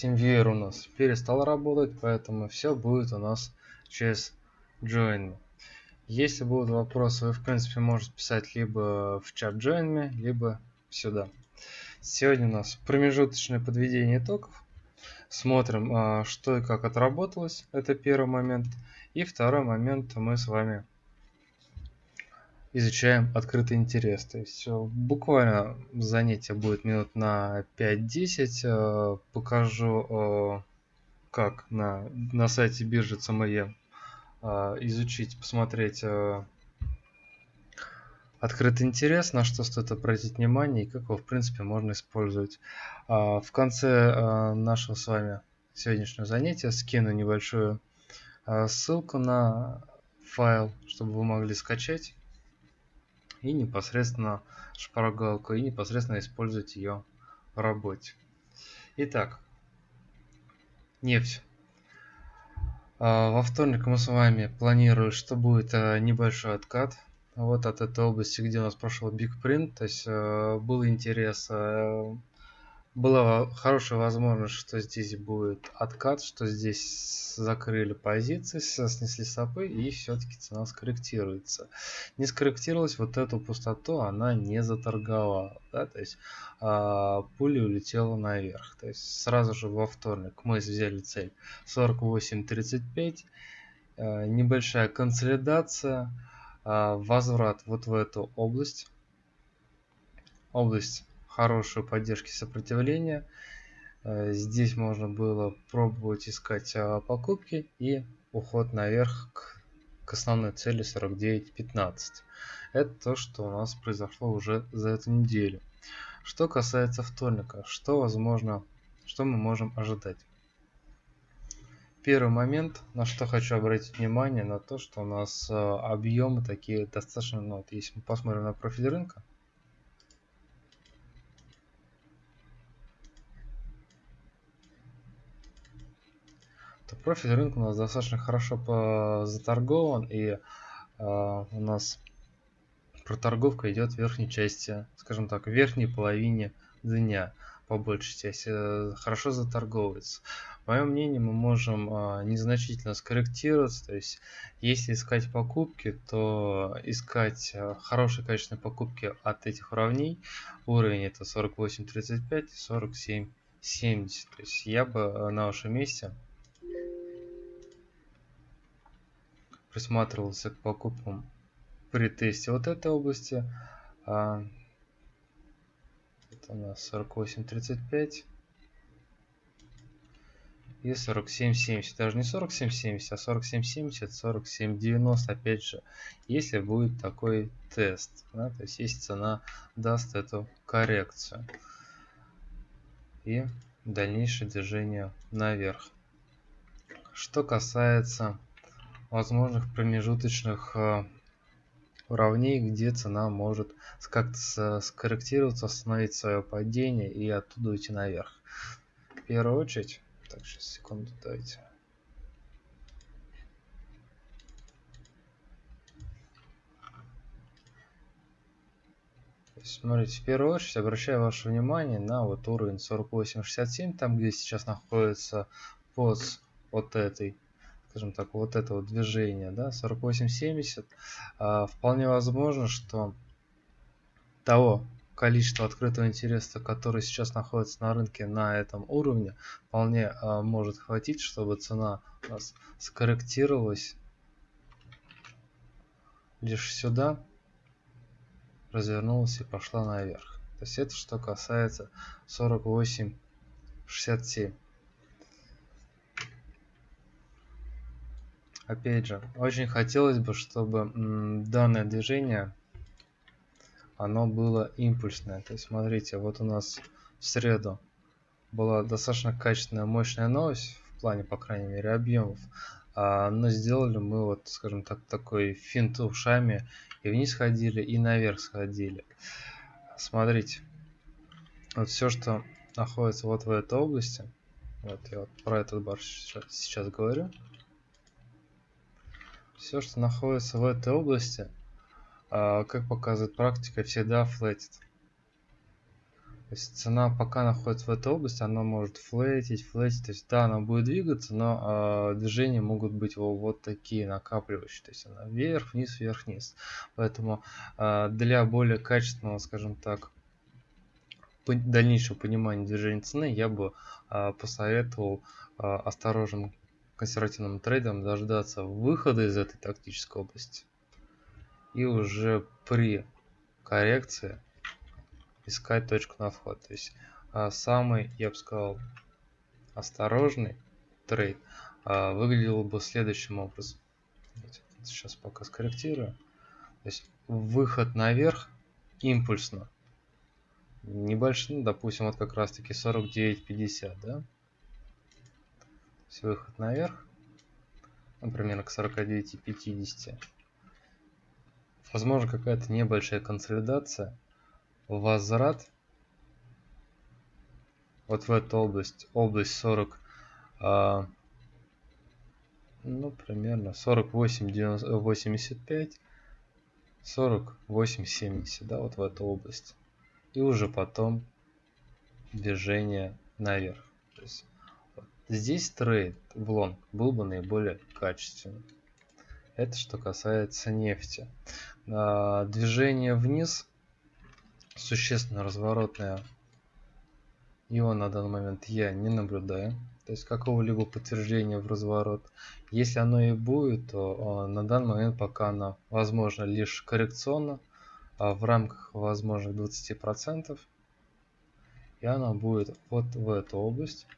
TeamViewer у нас перестал работать, поэтому все будет у нас через Join. Если будут вопросы, вы в принципе можете писать либо в чат Join либо сюда. Сегодня у нас промежуточное подведение итогов. Смотрим, а, что и как отработалось. Это первый момент. И второй момент мы с вами изучаем открытый интерес. То есть э, буквально занятие будет минут на 5-10. Э, покажу, э, как на, на сайте биржи CME изучить, посмотреть открытый интерес, на что стоит обратить внимание и как его в принципе можно использовать. В конце нашего с вами сегодняшнего занятия скину небольшую ссылку на файл, чтобы вы могли скачать и непосредственно шпаргалку и непосредственно использовать ее в работе. Итак, нефть. А, во вторник мы с вами планируем, что будет а, небольшой откат. Вот от этой области, где у нас прошел Big Print. То есть а, был интерес была хорошая возможность, что здесь будет откат, что здесь закрыли позиции, снесли стопы и все-таки цена скорректируется. Не скорректировалась вот эту пустоту, она не заторговала. Да? То есть а, пуля улетела наверх. То есть сразу же во вторник мы взяли цель 48.35. А, небольшая консолидация, а, возврат вот в эту область. Область хорошую поддержки сопротивления. Э, здесь можно было пробовать искать а, покупки и уход наверх к, к основной цели 49.15. Это то, что у нас произошло уже за эту неделю. Что касается вторника, что возможно, что мы можем ожидать? Первый момент, на что хочу обратить внимание, на то, что у нас э, объемы такие достаточно, ну, вот если мы посмотрим на профиль рынка, профиль рынка у нас достаточно хорошо заторгован и э, у нас проторговка идет в верхней части, скажем так, в верхней половине дня по большей части э, хорошо заторговывается. По моему мнению, мы можем э, незначительно скорректироваться, то есть если искать покупки, то искать э, хорошие качественные покупки от этих уровней, уровень это 48.35 и 47.70, то есть я бы на вашем месте присматривался к покупкам при тесте вот этой области. А, это у нас 48.35 и 47.70. Даже не 47.70, а 47.70, 47.90. Опять же, если будет такой тест, да, то есть если цена даст эту коррекцию и дальнейшее движение наверх. Что касается возможных промежуточных э, уровней, где цена может как-то скорректироваться, остановить свое падение и оттуда уйти наверх. В первую очередь, так, сейчас секунду дайте. Смотрите, в первую очередь обращаю ваше внимание на вот уровень 48.67, там где сейчас находится пост от этой скажем так, вот этого движения, да, 48-70, а, вполне возможно, что того количества открытого интереса, который сейчас находится на рынке на этом уровне, вполне а, может хватить, чтобы цена у нас скорректировалась лишь сюда, развернулась и пошла наверх. То есть это что касается 48-67. Опять же, очень хотелось бы, чтобы данное движение, оно было импульсное. То есть, смотрите, вот у нас в среду была достаточно качественная, мощная новость, в плане, по крайней мере, объемов. А, но сделали мы вот, скажем так, такой финт ушами, и вниз ходили, и наверх сходили. Смотрите, вот все, что находится вот в этой области, вот я вот про этот бар сейчас, сейчас говорю, все, что находится в этой области, а, как показывает практика, всегда флетит. То есть цена пока находится в этой области, она может флетить, флетить. То есть да, она будет двигаться, но э, движения могут быть вот, вот такие накапливающие. То есть она вверх, вниз, вверх, вниз. Поэтому э, для более качественного, скажем так, дальнейшего понимания движения цены я бы э, посоветовал э, осторожным консервативным трейдерам дождаться выхода из этой тактической области и уже при коррекции искать точку на вход. То есть а, самый, я бы сказал, осторожный трейд а, выглядел бы следующим образом. Сейчас пока скорректирую. То есть выход наверх импульсно. Небольшой, допустим, вот как раз таки 49.50, да? Есть выход наверх, например, к 49.50. Возможно, какая-то небольшая консолидация возврат вот в эту область, область 40, а, ну, примерно 48, 90, 85, 48, 70, да, вот в эту область. И уже потом движение наверх. То есть, здесь trade в лонг был бы наиболее качественным. Это что касается нефти. А, движение вниз существенно разворотное его на данный момент я не наблюдаю. То есть какого-либо подтверждения в разворот. Если оно и будет, то на данный момент пока оно возможно лишь коррекционно, а в рамках возможных 20%. И она будет вот в эту область.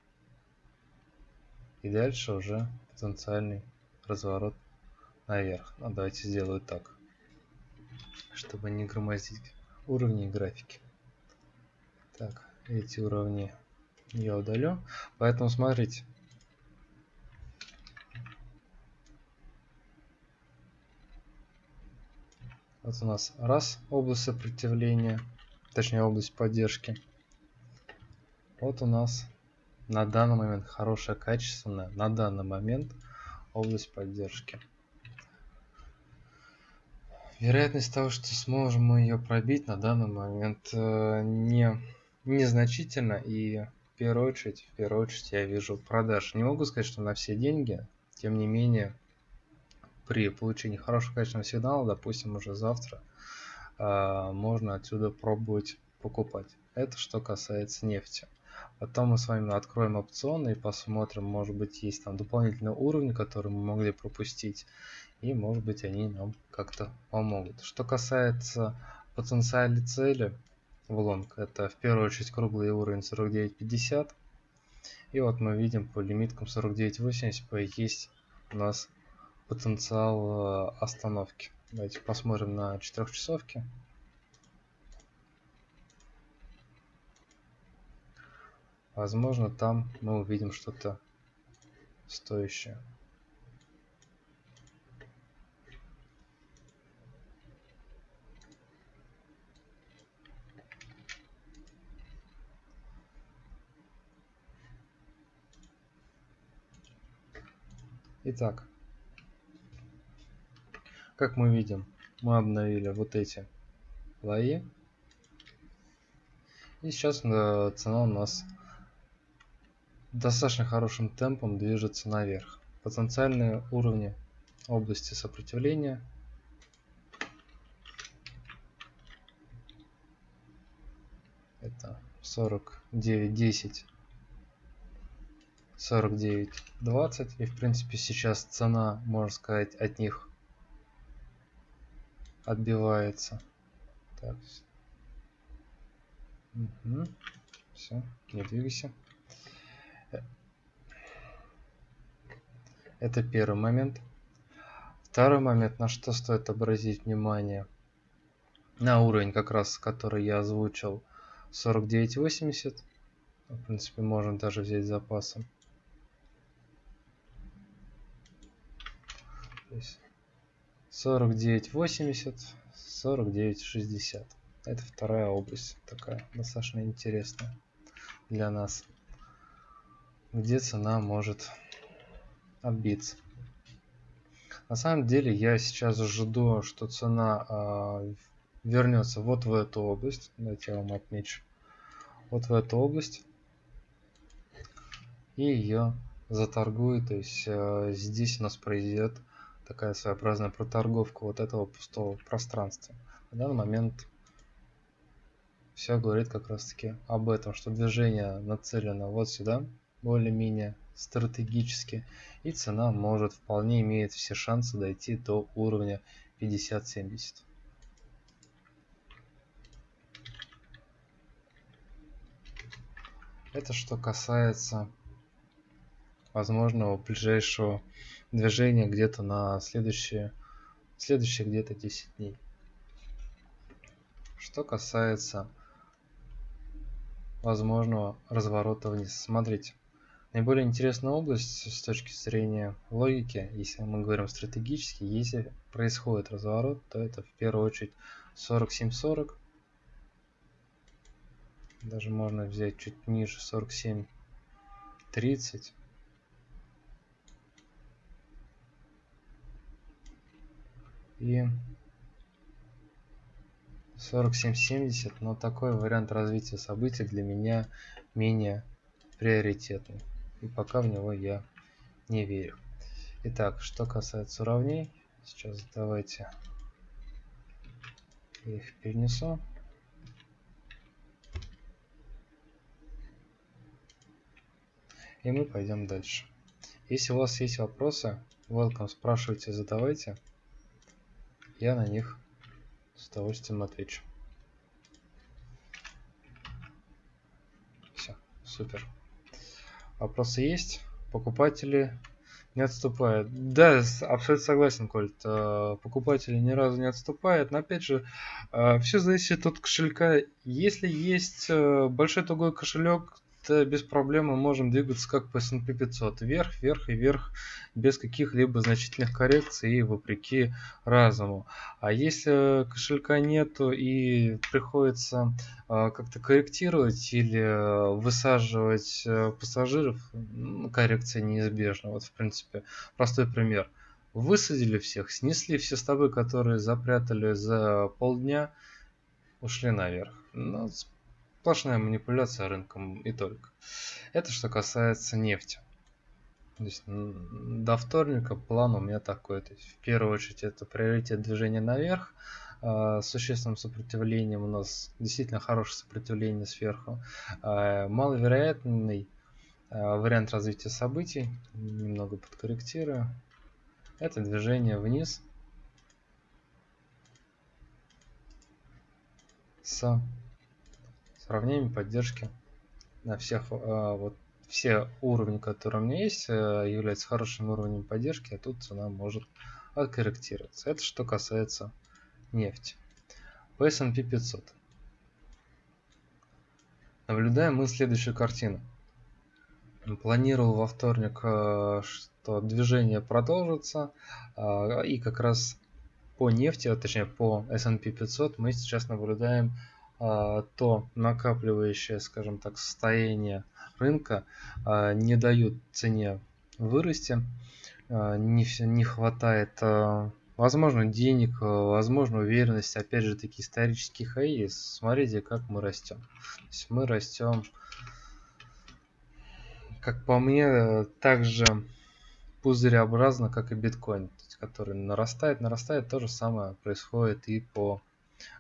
И дальше уже потенциальный разворот наверх. Ну, давайте сделаю так, чтобы не громоздить уровни графики. Так, эти уровни я удалю. Поэтому смотрите. Вот у нас раз область сопротивления, точнее область поддержки. Вот у нас на данный момент хорошая, качественная, на данный момент область поддержки. Вероятность того, что сможем мы ее пробить на данный момент э, не незначительно и в первую очередь, в первую очередь я вижу продаж. Не могу сказать, что на все деньги, тем не менее при получении хорошего качественного сигнала, допустим, уже завтра, э, можно отсюда пробовать покупать. Это что касается нефти. Потом мы с вами откроем опционы и посмотрим, может быть, есть там дополнительные уровни, которые мы могли пропустить и может быть они нам как-то помогут. Что касается потенциальной цели в лонг, это в первую очередь круглый уровень 49.50. И вот мы видим по лимиткам 49.80 есть у нас потенциал э, остановки. Давайте посмотрим на 4 часовки. Возможно, там мы увидим что-то стоящее. Итак, как мы видим, мы обновили вот эти лои. И сейчас э, цена у нас достаточно хорошим темпом движется наверх. Потенциальные уровни области сопротивления. Это 49 10 49.20 и в принципе сейчас цена можно сказать от них отбивается. Так. Угу. все не двигайся это первый момент. Второй момент на что стоит обратить внимание. На уровень как раз который я озвучил 49.80 в принципе можно даже взять запасом То есть 49.80, 49.60. Это вторая область, такая достаточно интересная для нас, где цена может отбиться. На самом деле я сейчас жду, что цена э, вернется вот в эту область. Давайте я вам отмечу. вот в эту область и ее заторгует. То есть э, здесь у нас произойдет такая своеобразная проторговка вот этого пустого пространства. В данный момент все говорит как раз таки об этом, что движение нацелено вот сюда, более-менее стратегически, и цена может вполне имеет все шансы дойти до уровня 50-70. Это что касается возможного ближайшего движения где-то на следующие, следующие где-то 10 дней. Что касается возможного разворота вниз. Смотрите, наиболее интересная область с точки зрения логики, если мы говорим стратегически, если происходит разворот, то это в первую очередь 47.40. Даже можно взять чуть ниже 47.30. И 4770, но такой вариант развития событий для меня менее приоритетный. И пока в него я не верю. Итак, что касается уравней, сейчас давайте я их перенесу. И мы пойдем дальше. Если у вас есть вопросы, welcome, спрашивайте, задавайте. Я на них с удовольствием отвечу. Все, супер. Вопросы есть? Покупатели не отступают. Да, абсолютно согласен, Кольт. Э, покупатели ни разу не отступают. Но опять же, э, все зависит от кошелька. Если есть э, большой тугой кошелек, без проблем мы можем двигаться как по S&P 500. Вверх, вверх и вверх без каких-либо значительных коррекций и вопреки разуму. А если кошелька нету и приходится э, как-то корректировать или э, высаживать э, пассажиров, коррекция неизбежна. Вот в принципе простой пример. Высадили всех, снесли все стабы, которые запрятали за полдня, ушли наверх. Ну, Сплошная манипуляция рынком и только. Это что касается нефти. То есть до вторника план у меня такой. То есть в первую очередь это приоритет движения наверх. А, с существенным сопротивлением у нас действительно хорошее сопротивление сверху. А, маловероятный а, вариант развития событий. Немного подкорректирую. Это движение вниз с сравнением поддержки на всех а, вот все уровни, которые у меня есть, э, являются хорошим уровнем поддержки, а тут цена может откорректироваться. Это что касается нефти. По S&P 500. Наблюдаем мы следующую картину. Планировал во вторник, э, что движение продолжится, и как раз по нефти, а точнее по S&P 500 мы сейчас наблюдаем то накапливающее, скажем так, состояние рынка а, не дают цене вырасти, а, не, не хватает, возможно, денег, возможно, уверенности, опять же, такие исторические хаи. Смотрите, как мы растем. То есть мы растем, как по мне, также пузыреобразно, как и биткоин, который нарастает, нарастает. То же самое происходит и по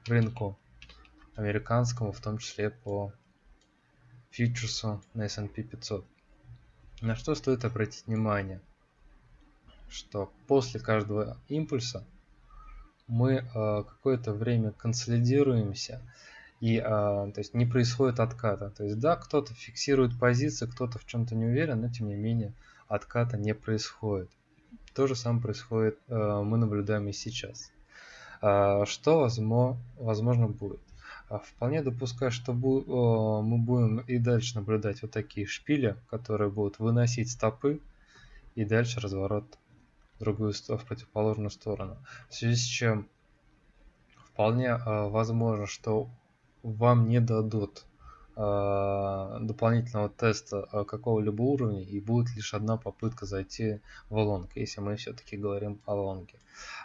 рынку американскому, в том числе по фьючерсу на S&P 500. На что стоит обратить внимание, что после каждого импульса мы э, какое-то время консолидируемся и э, то есть не происходит отката. То есть да, кто-то фиксирует позиции, кто-то в чем-то не уверен, но тем не менее отката не происходит. То же самое происходит, э, мы наблюдаем и сейчас. Э, что возможно, возможно будет? А вполне допускаю, что мы будем и дальше наблюдать вот такие шпили, которые будут выносить стопы и дальше разворот в другую в противоположную сторону. В связи с чем вполне а, возможно, что вам не дадут а, дополнительного теста какого-либо уровня и будет лишь одна попытка зайти в лонг, если мы все-таки говорим о лонге.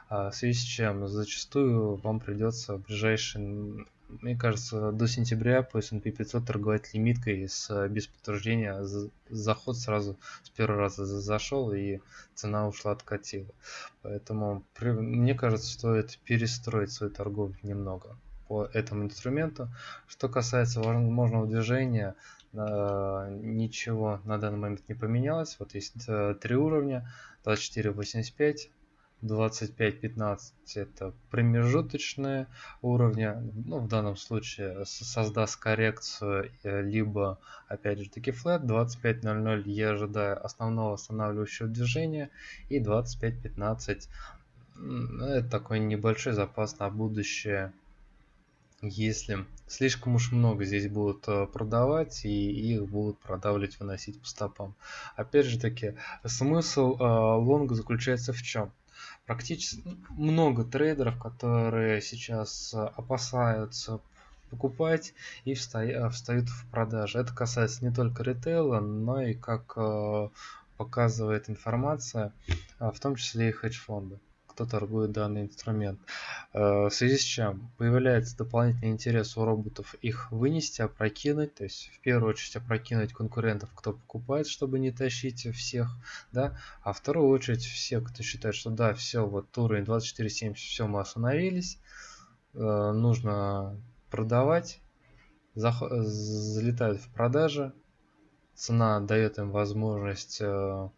В связи с чем зачастую вам придется в ближайшие мне кажется, до сентября по S&P 500 торговать лимиткой с, без подтверждения. Заход сразу с первого раза зашел и цена ушла откатила. Поэтому мне кажется, стоит перестроить свою торговлю немного по этому инструменту. Что касается возможного движения, э, ничего на данный момент не поменялось. Вот есть э, три уровня, 24.85, 25-15 это промежуточные уровни. Ну, в данном случае создаст коррекцию, э, либо, опять же таки, флет. 25.00 я ожидаю основного останавливающего движения. И 25.15 это такой небольшой запас на будущее если слишком уж много здесь будут э, продавать и их будут продавливать, выносить по стопам. Опять же таки, смысл э, лонга заключается в чем? Практически много трейдеров, которые сейчас э, опасаются покупать и встают в продажи. Это касается не только ритейла, но и, как показывает информация, в том числе и хедж-фонды кто торгует данный инструмент. Э, в связи с чем появляется дополнительный интерес у роботов их вынести, опрокинуть, то есть в первую очередь опрокинуть конкурентов, кто покупает, чтобы не тащить всех, да, а в вторую очередь все, кто считает, что да, все, вот уровень 24.70, все, мы остановились, э, нужно продавать, залетают в продажи, цена дает им возможность э,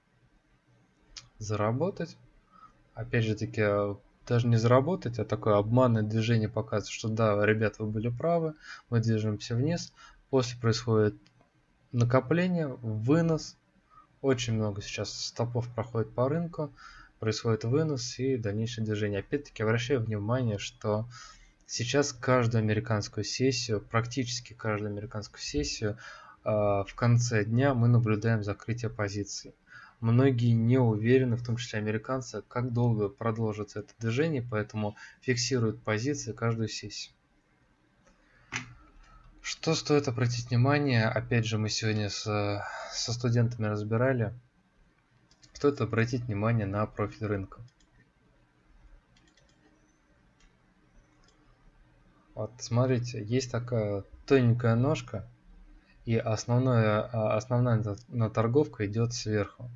заработать опять же таки, э, даже не заработать, а такое обманное движение показывает, что да, ребят, вы были правы, мы движемся вниз. После происходит накопление, вынос. Очень много сейчас стопов проходит по рынку, происходит вынос и дальнейшее движение. Опять-таки обращаю внимание, что сейчас каждую американскую сессию, практически каждую американскую сессию э, в конце дня мы наблюдаем закрытие позиций. Многие не уверены, в том числе американцы, как долго продолжится это движение, поэтому фиксируют позиции каждую сессию. Что стоит обратить внимание, опять же мы сегодня с, со студентами разбирали, стоит обратить внимание на профиль рынка. Вот смотрите, есть такая тоненькая ножка, и основная, а, основная торговка идет сверху.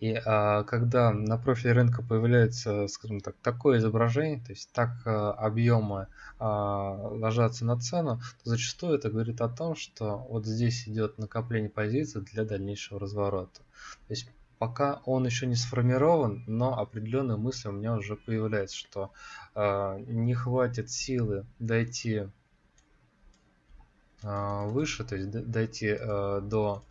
И а, когда на профиле рынка появляется, скажем так, такое изображение, то есть так а, объемы а, ложатся на цену, то зачастую это говорит о том, что вот здесь идет накопление позиций для дальнейшего разворота. То есть пока он еще не сформирован, но определенные мысли у меня уже появляются, что э, не хватит силы дойти э, выше, то есть дойти э, до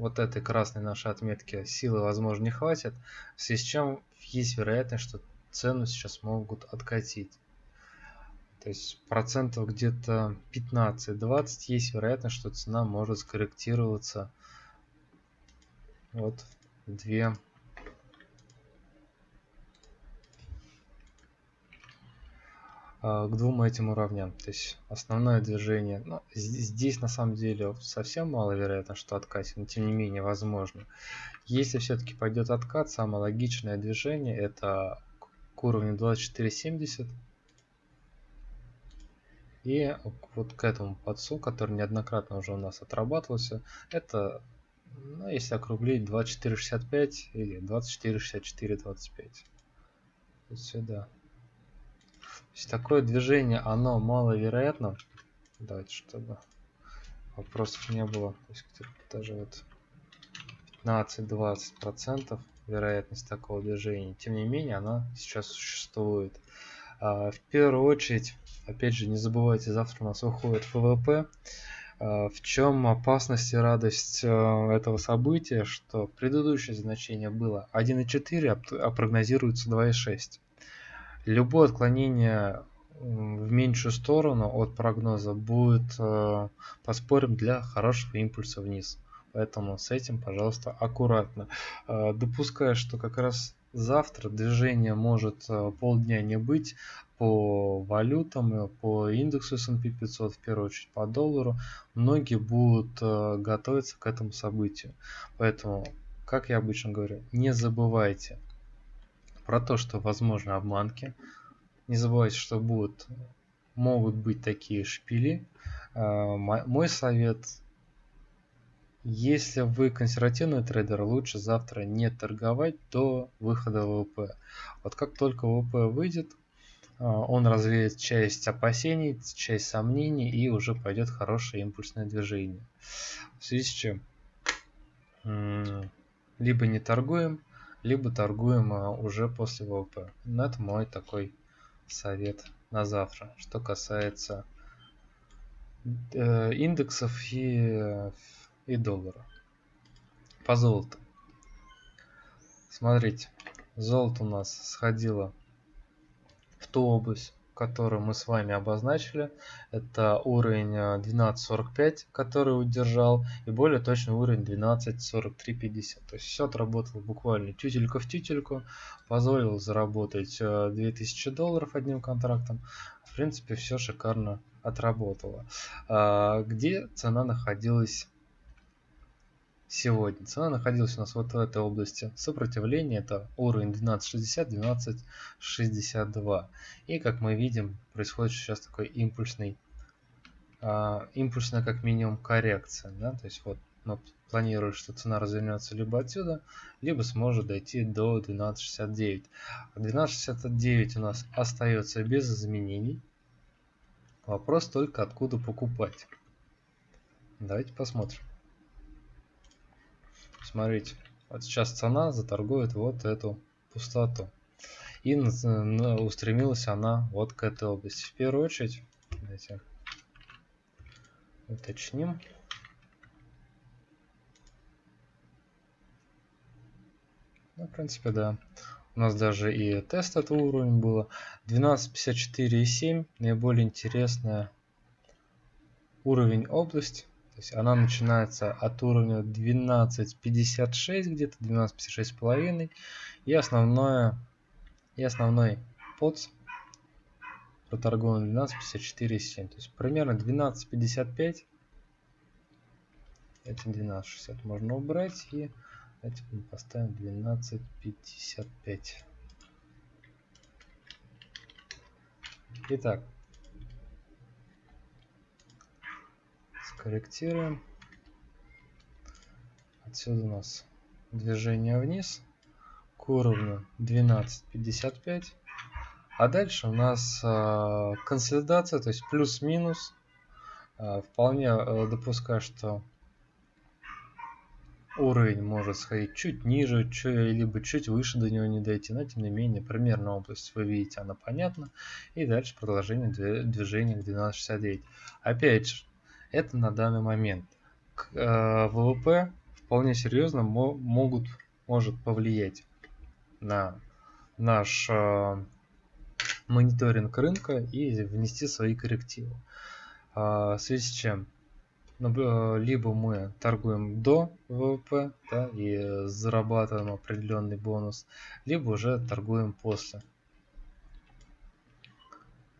вот этой красной нашей отметки силы, возможно, не хватит, в связи с чем есть вероятность, что цену сейчас могут откатить. То есть процентов где-то 15-20 есть вероятность, что цена может скорректироваться вот в 2 к двум этим уровням. То есть основное движение. Ну, здесь на самом деле совсем маловероятно, что откатит, но тем не менее возможно. Если все-таки пойдет откат, самое логичное движение это к уровню 24.70 и вот к этому подсу, который неоднократно уже у нас отрабатывался, это, ну, если округлить, 24.65 или 24.64.25. Вот сюда есть такое движение, оно маловероятно. Давайте, чтобы вопросов не было. То есть даже вот 15-20 процентов вероятность такого движения. Тем не менее, она сейчас существует. А, в первую очередь, опять же, не забывайте, завтра у нас выходит ФВП. А, в чем опасность и радость а, этого события, что предыдущее значение было 1,4, а прогнозируется 2,6. Любое отклонение в меньшую сторону от прогноза будет, э, поспорим, для хорошего импульса вниз. Поэтому с этим, пожалуйста, аккуратно. Э, допуская, что как раз завтра движение может э, полдня не быть по валютам, по индексу S&P 500, в первую очередь по доллару, многие будут готовиться к этому событию. Поэтому, как я обычно говорю, не забывайте – про то, что возможны обманки. Не забывайте, что будут могут быть такие шпили. А, мой совет, если вы консервативный трейдер, лучше завтра не торговать до выхода ВВП. Вот как только ВВП выйдет, а, он развеет часть опасений, часть сомнений и уже пойдет хорошее импульсное движение. В связи с чем либо не торгуем, либо торгуем а, уже после ВВП. Но это мой такой совет на завтра, что касается э, индексов и, и доллара. По золоту. Смотрите, золото у нас сходило в ту область, которую мы с вами обозначили. Это уровень 12.45, э, который удержал, и более точный уровень 12.43.50. То есть все отработало буквально тютелька в тютельку, позволил заработать 2000 э, долларов одним контрактом. В принципе, все шикарно отработало. А, где цена находилась сегодня. Цена находилась у нас вот в этой области сопротивления, это уровень 12.60-12.62. И как мы видим, происходит сейчас такой импульсный, а, импульсная как минимум коррекция. Да? То есть вот мы планируем, что цена развернется либо отсюда, либо сможет дойти до 12.69. 12.69 у нас остается без изменений. Вопрос только откуда покупать. Давайте посмотрим. Смотрите, вот сейчас цена заторгует вот эту пустоту. И устремилась она вот к этой области. В первую очередь, давайте уточним. Ну, в принципе, да. У нас даже и тест этого уровня было. 12.54.7. Наиболее интересная уровень область. Есть она начинается от уровня 12.56, где-то 12.56,5. И основное и основной подс проторгован 12.54,7. То есть примерно 12.55. Это 12.60 можно убрать. И давайте мы поставим 12.55. Итак, Корректируем. Отсюда у нас движение вниз к уровню 12.55. А дальше у нас э, консолидация, то есть плюс-минус. Э, вполне э, допускаю, что уровень может сходить чуть ниже, чуть, либо чуть выше до него не дойти, но тем не менее примерно область вы видите, она понятна. И дальше продолжение движения к 12.69. Опять же, это на данный момент. К, э, ВВП вполне серьезно мо могут, может повлиять на наш э, мониторинг рынка и внести свои коррективы. Э, в связи с чем э, либо мы торгуем до ВВП да, и зарабатываем определенный бонус, либо уже торгуем после.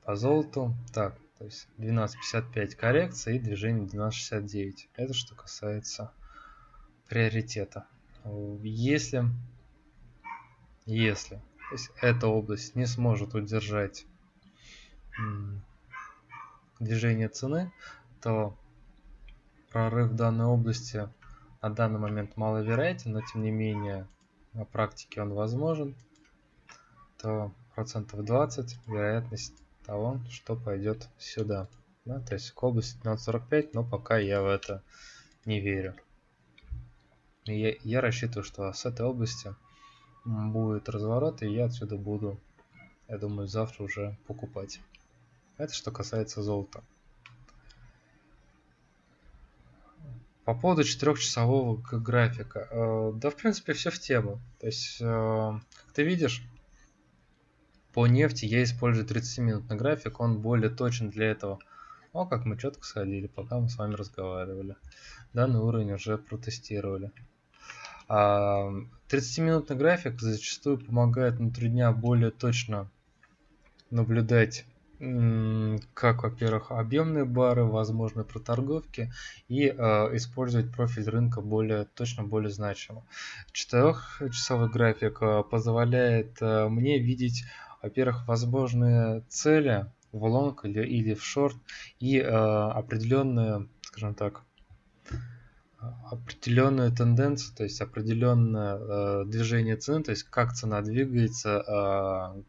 По золоту. Так, то есть 12.55 коррекция и движение 12.69. Это что касается приоритета. Если, если то есть эта область не сможет удержать движение цены, то прорыв данной области на данный момент маловероятен, но тем не менее на практике он возможен, то процентов 20 вероятность того, что пойдет сюда. Да, то есть к области 1545, но пока я в это не верю. И я, я рассчитываю, что с этой области будет разворот, и я отсюда буду, я думаю, завтра уже покупать. Это что касается золота. По поводу четырехчасового графика. Э, да, в принципе, все в тему. То есть, э, как ты видишь, по нефти я использую 30-минутный график, он более точен для этого. О, как мы четко сходили, пока мы с вами разговаривали. Данный уровень уже протестировали. 30-минутный а, график зачастую помогает внутри дня более точно наблюдать как, во-первых, объемные бары, возможны проторговки и э, использовать профиль рынка более точно, более значимо. Четырехчасовой график э, позволяет мне видеть во-первых, возможные цели в лонг или, или в шорт, и э, определенную, скажем так, определенную тенденцию, то есть определенное э, движение цены, то есть как цена двигается, э,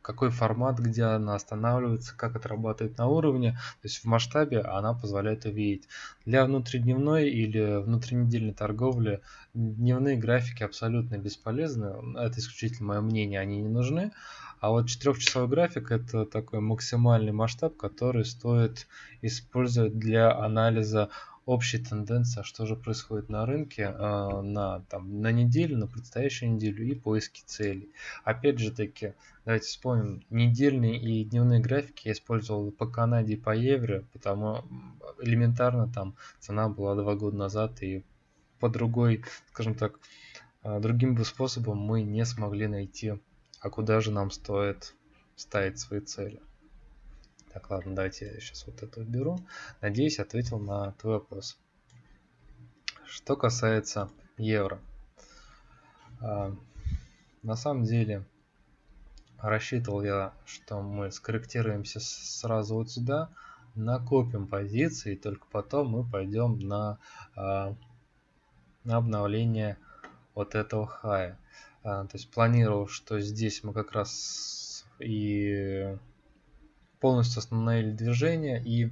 какой формат, где она останавливается, как это работает на уровне, то есть в масштабе она позволяет увидеть. Для внутридневной или внутринедельной торговли дневные графики абсолютно бесполезны, это исключительно мое мнение, они не нужны. А вот четырехчасовой график это такой максимальный масштаб, который стоит использовать для анализа общей тенденции, а что же происходит на рынке э, на, там, на неделю, на предстоящую неделю и поиски целей. Опять же таки, давайте вспомним, недельные и дневные графики я использовал по Канаде и по евро, потому элементарно там цена была два года назад и по другой, скажем так, э, другим бы способом мы не смогли найти, а куда же нам стоит ставить свои цели. Так, ладно, давайте я сейчас вот это уберу. Надеюсь, ответил на твой вопрос. Что касается евро. А, на самом деле, рассчитывал я, что мы скорректируемся сразу вот сюда, накопим позиции, и только потом мы пойдем на, а, на обновление вот этого хая. А, то есть планировал, что здесь мы как раз и полностью остановили движение и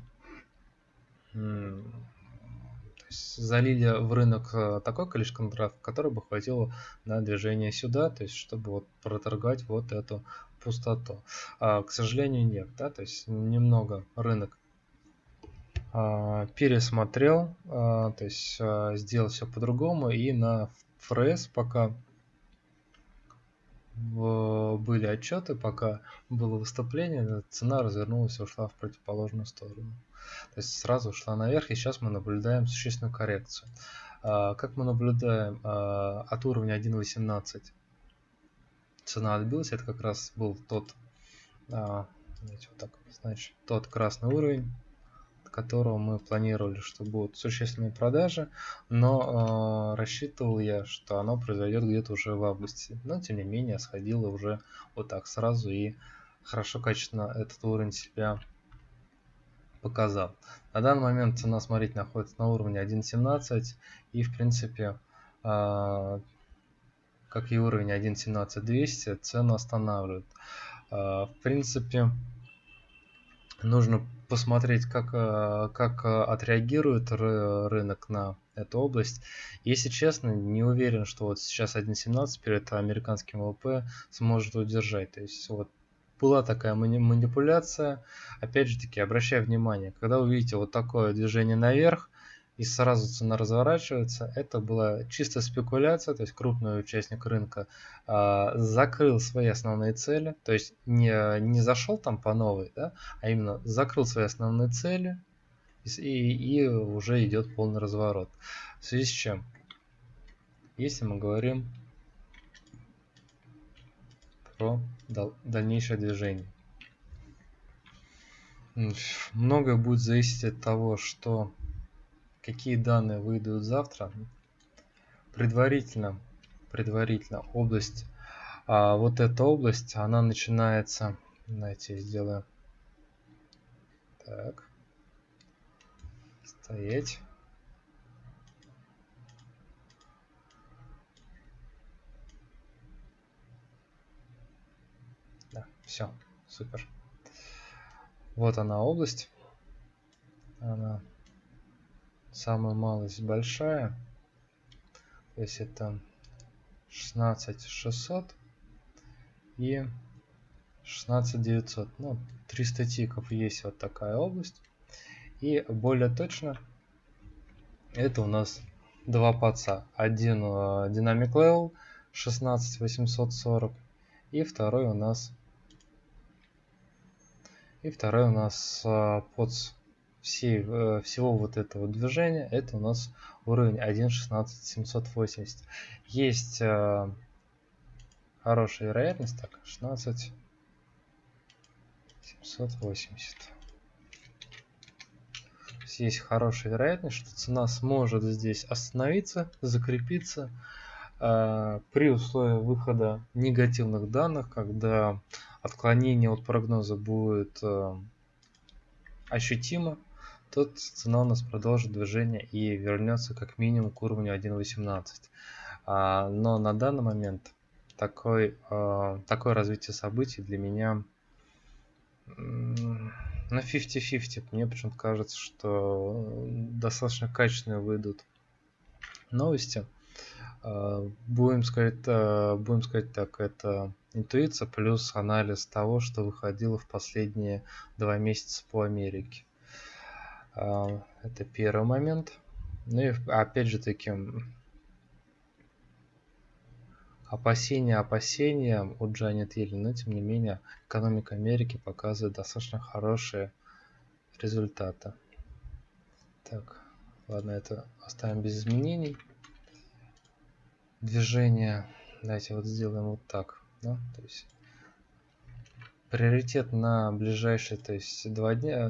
залили в рынок э, такое количество контрактов, которое бы хватило на движение сюда, то есть чтобы вот проторговать вот эту пустоту. А, к сожалению, нет, да, то есть немного рынок а, пересмотрел, а, то есть а, сделал все по-другому и на фрес пока были отчеты, пока было выступление, цена развернулась и ушла в противоположную сторону. То есть сразу ушла наверх, и сейчас мы наблюдаем существенную коррекцию. А, как мы наблюдаем а, от уровня 1.18 цена отбилась, это как раз был тот, а, вот так, значит, тот красный уровень, которого мы планировали, что будут существенные продажи, но э, рассчитывал я, что оно произойдет где-то уже в августе. Но тем не менее сходило уже вот так сразу и хорошо, качественно этот уровень себя показал. На данный момент цена, смотрите, находится на уровне 1.17 и в принципе, э, как и уровень 1.17200, цену останавливает. Э, в принципе, нужно посмотреть, как, э, как э, отреагирует рынок на эту область. Если честно, не уверен, что вот сейчас 1.17 перед американским ВВП сможет удержать. То есть вот была такая манипуляция. Опять же таки, обращаю внимание, когда вы видите вот такое движение наверх, и сразу цена разворачивается. Это была чисто спекуляция, то есть крупный участник рынка а, закрыл свои основные цели, то есть не, не зашел там по новой, да, а именно закрыл свои основные цели и, и уже идет полный разворот. В связи с чем? Если мы говорим про дал, дальнейшее движение. Многое будет зависеть от того, что какие данные выйдут завтра. Предварительно, предварительно область, а вот эта область, она начинается, знаете, сделаю так, стоять. Да, все, супер. Вот она область. Она самая малость большая. То есть это 16600 и 16900. Ну, 300 тиков есть вот такая область. И более точно, это у нас два паца. Один uh, Dynamic Level 16840 и второй у нас и второй у нас uh, POTS всей, э, всего вот этого движения, это у нас уровень 1.16.780. Есть э, хорошая вероятность, так, 16.780. Есть хорошая вероятность, что цена сможет здесь остановиться, закрепиться э, при условии выхода негативных данных, когда отклонение от прогноза будет э, ощутимо, то цена у нас продолжит движение и вернется как минимум к уровню 1.18. А, но на данный момент такой, э, такое развитие событий для меня на 50-50. Мне почему-то кажется, что достаточно качественные выйдут новости. А, будем сказать, а, будем сказать так, это интуиция плюс анализ того, что выходило в последние два месяца по Америке. А, это первый момент. Ну и опять же таки, опасения опасения у Джанет Йеллен, но тем не менее экономика Америки показывает достаточно хорошие результаты. Так, ладно, это оставим без изменений движение давайте вот сделаем вот так да? то есть приоритет на ближайшие то есть два дня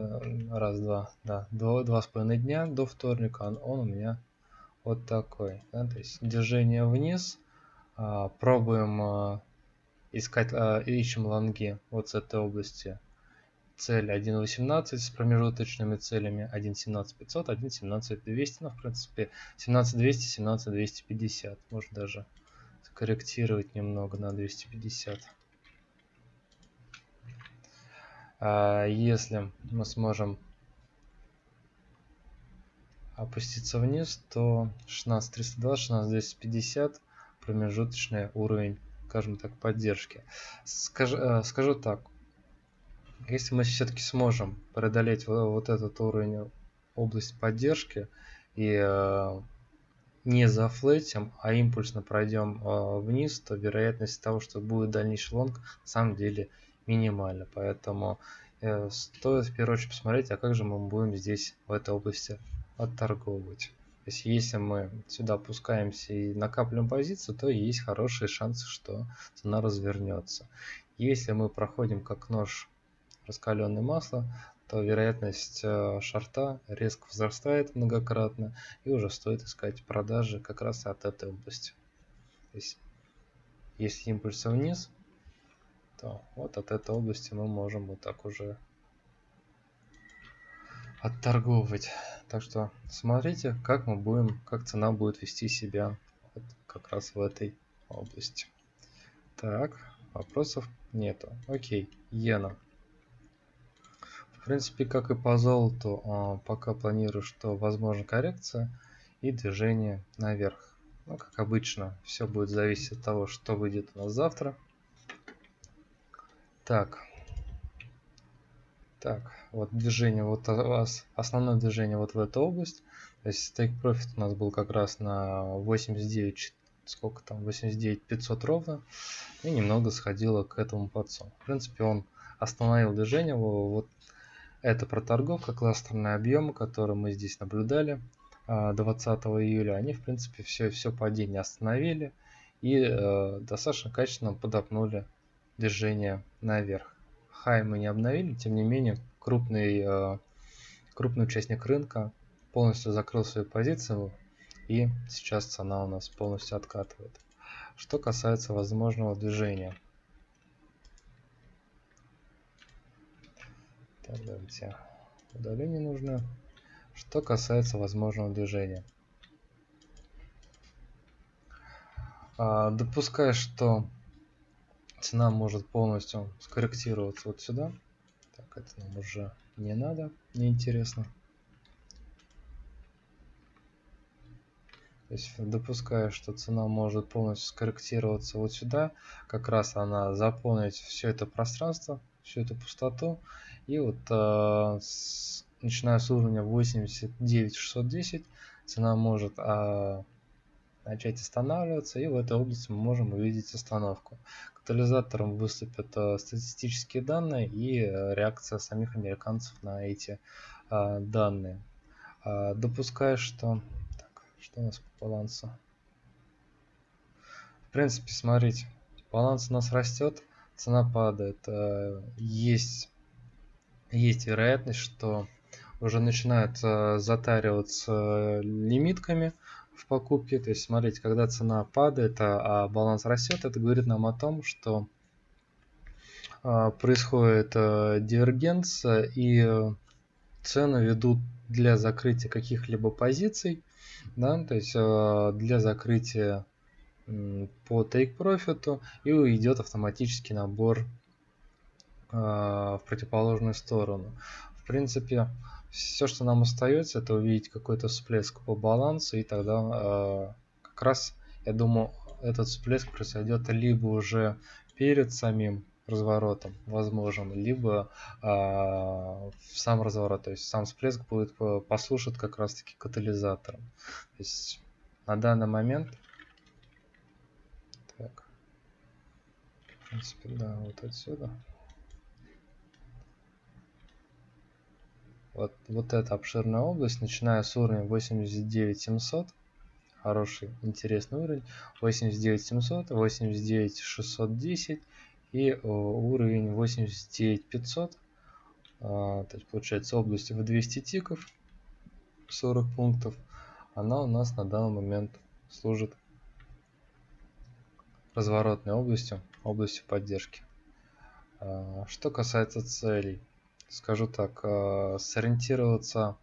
раз два да два, два с половиной дня до вторника он, он у меня вот такой да? то есть движение вниз а, пробуем а, искать а, ищем лонги вот с этой области цель 1.18 с промежуточными целями 1.17.500, 1.17.200, ну, в принципе, 17.200, 17.250. Можно даже скорректировать немного на 250. А если мы сможем опуститься вниз, то 16320, 16250 промежуточный уровень, скажем так, поддержки. Скажу, э, скажу так, если мы все-таки сможем преодолеть вот этот уровень область поддержки и э, не зафлетим, а импульсно пройдем э, вниз, то вероятность того, что будет дальнейший лонг, на самом деле минимальна. Поэтому э, стоит в первую очередь посмотреть, а как же мы будем здесь в этой области отторговывать. То есть если мы сюда опускаемся и накапливаем позицию, то есть хорошие шансы, что цена развернется. Если мы проходим как нож раскаленное масло, то вероятность э, шарта резко возрастает многократно и уже стоит искать продажи как раз от этой области. То есть, если импульсы вниз, то вот от этой области мы можем вот так уже отторговывать. Так что смотрите, как мы будем, как цена будет вести себя вот как раз в этой области. Так, вопросов нету. Окей, иена. В принципе, как и по золоту, а, пока планирую, что возможна коррекция и движение наверх. Ну, как обычно, все будет зависеть от того, что выйдет у нас завтра. Так. Так, вот движение, вот у вас основное движение вот в эту область. То есть take profit у нас был как раз на 89, сколько там, 89 500 ровно. И немного сходило к этому подсу. В принципе, он остановил движение вот это проторговка, кластерные объемы, которые мы здесь наблюдали 20 а, июля. Они, в принципе, все, все падение остановили и э, достаточно качественно подопнули движение наверх. Хай мы не обновили, тем не менее, крупный, э, крупный участник рынка полностью закрыл свою позицию и сейчас цена у нас полностью откатывает. Что касается возможного движения. Так, давайте удаление нужно. Что касается возможного движения. А, допуская, что цена может полностью скорректироваться вот сюда. Так, это нам уже не надо, не интересно. То есть допуская, что цена может полностью скорректироваться вот сюда, как раз она заполнить все это пространство, всю эту пустоту, и вот э, с, начиная с уровня 89 610 цена может э, начать останавливаться, и в этой области мы можем увидеть остановку. Катализатором выступят э, статистические данные и э, реакция самих американцев на эти э, данные. Допуская, что... Так, что у нас по балансу? В принципе, смотрите, баланс у нас растет, цена падает. Есть есть вероятность, что уже начинают затариваться лимитками в покупке. То есть, смотрите, когда цена падает, а, а баланс растет, это говорит нам о том, что происходит дивергенция и цены ведут для закрытия каких-либо позиций, да, то есть для закрытия по take profit и идет автоматический набор в противоположную сторону. В принципе, все, что нам остается, это увидеть какой-то всплеск по балансу, и тогда как раз, я думаю, этот всплеск произойдет либо уже перед самим разворотом возможен, либо э, в сам разворот, то есть сам всплеск будет послушать как раз таки катализатором. То есть на данный момент, так, в принципе, да, вот отсюда. Вот, вот эта обширная область, начиная с уровня 89700, хороший, интересный уровень, 89700, 89610 и э, уровень 89500, а, то есть получается область в 200 тиков, 40 пунктов, она у нас на данный момент служит разворотной областью, областью поддержки. А, что касается целей, скажу так, э, сориентироваться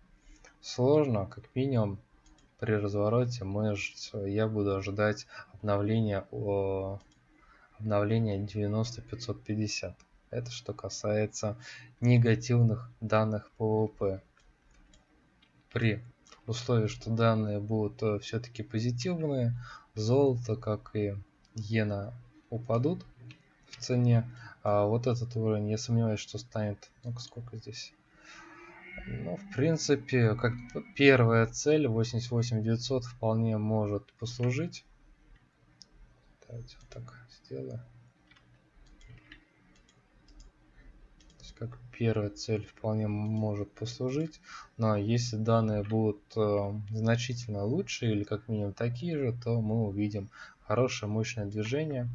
сложно, как минимум при развороте мы, я буду ожидать обновления, обновления 90-550. Это что касается негативных данных ПВП. При условии, что данные будут э, все-таки позитивные, золото, как и иена упадут в цене, а вот этот уровень, я сомневаюсь, что станет... Ну-ка, сколько здесь? Ну, в принципе, как первая цель 88900 вполне может послужить. Давайте вот так сделаю. Как первая цель вполне может послужить. Но если данные будут э, значительно лучше или как минимум такие же, то мы увидим хорошее мощное движение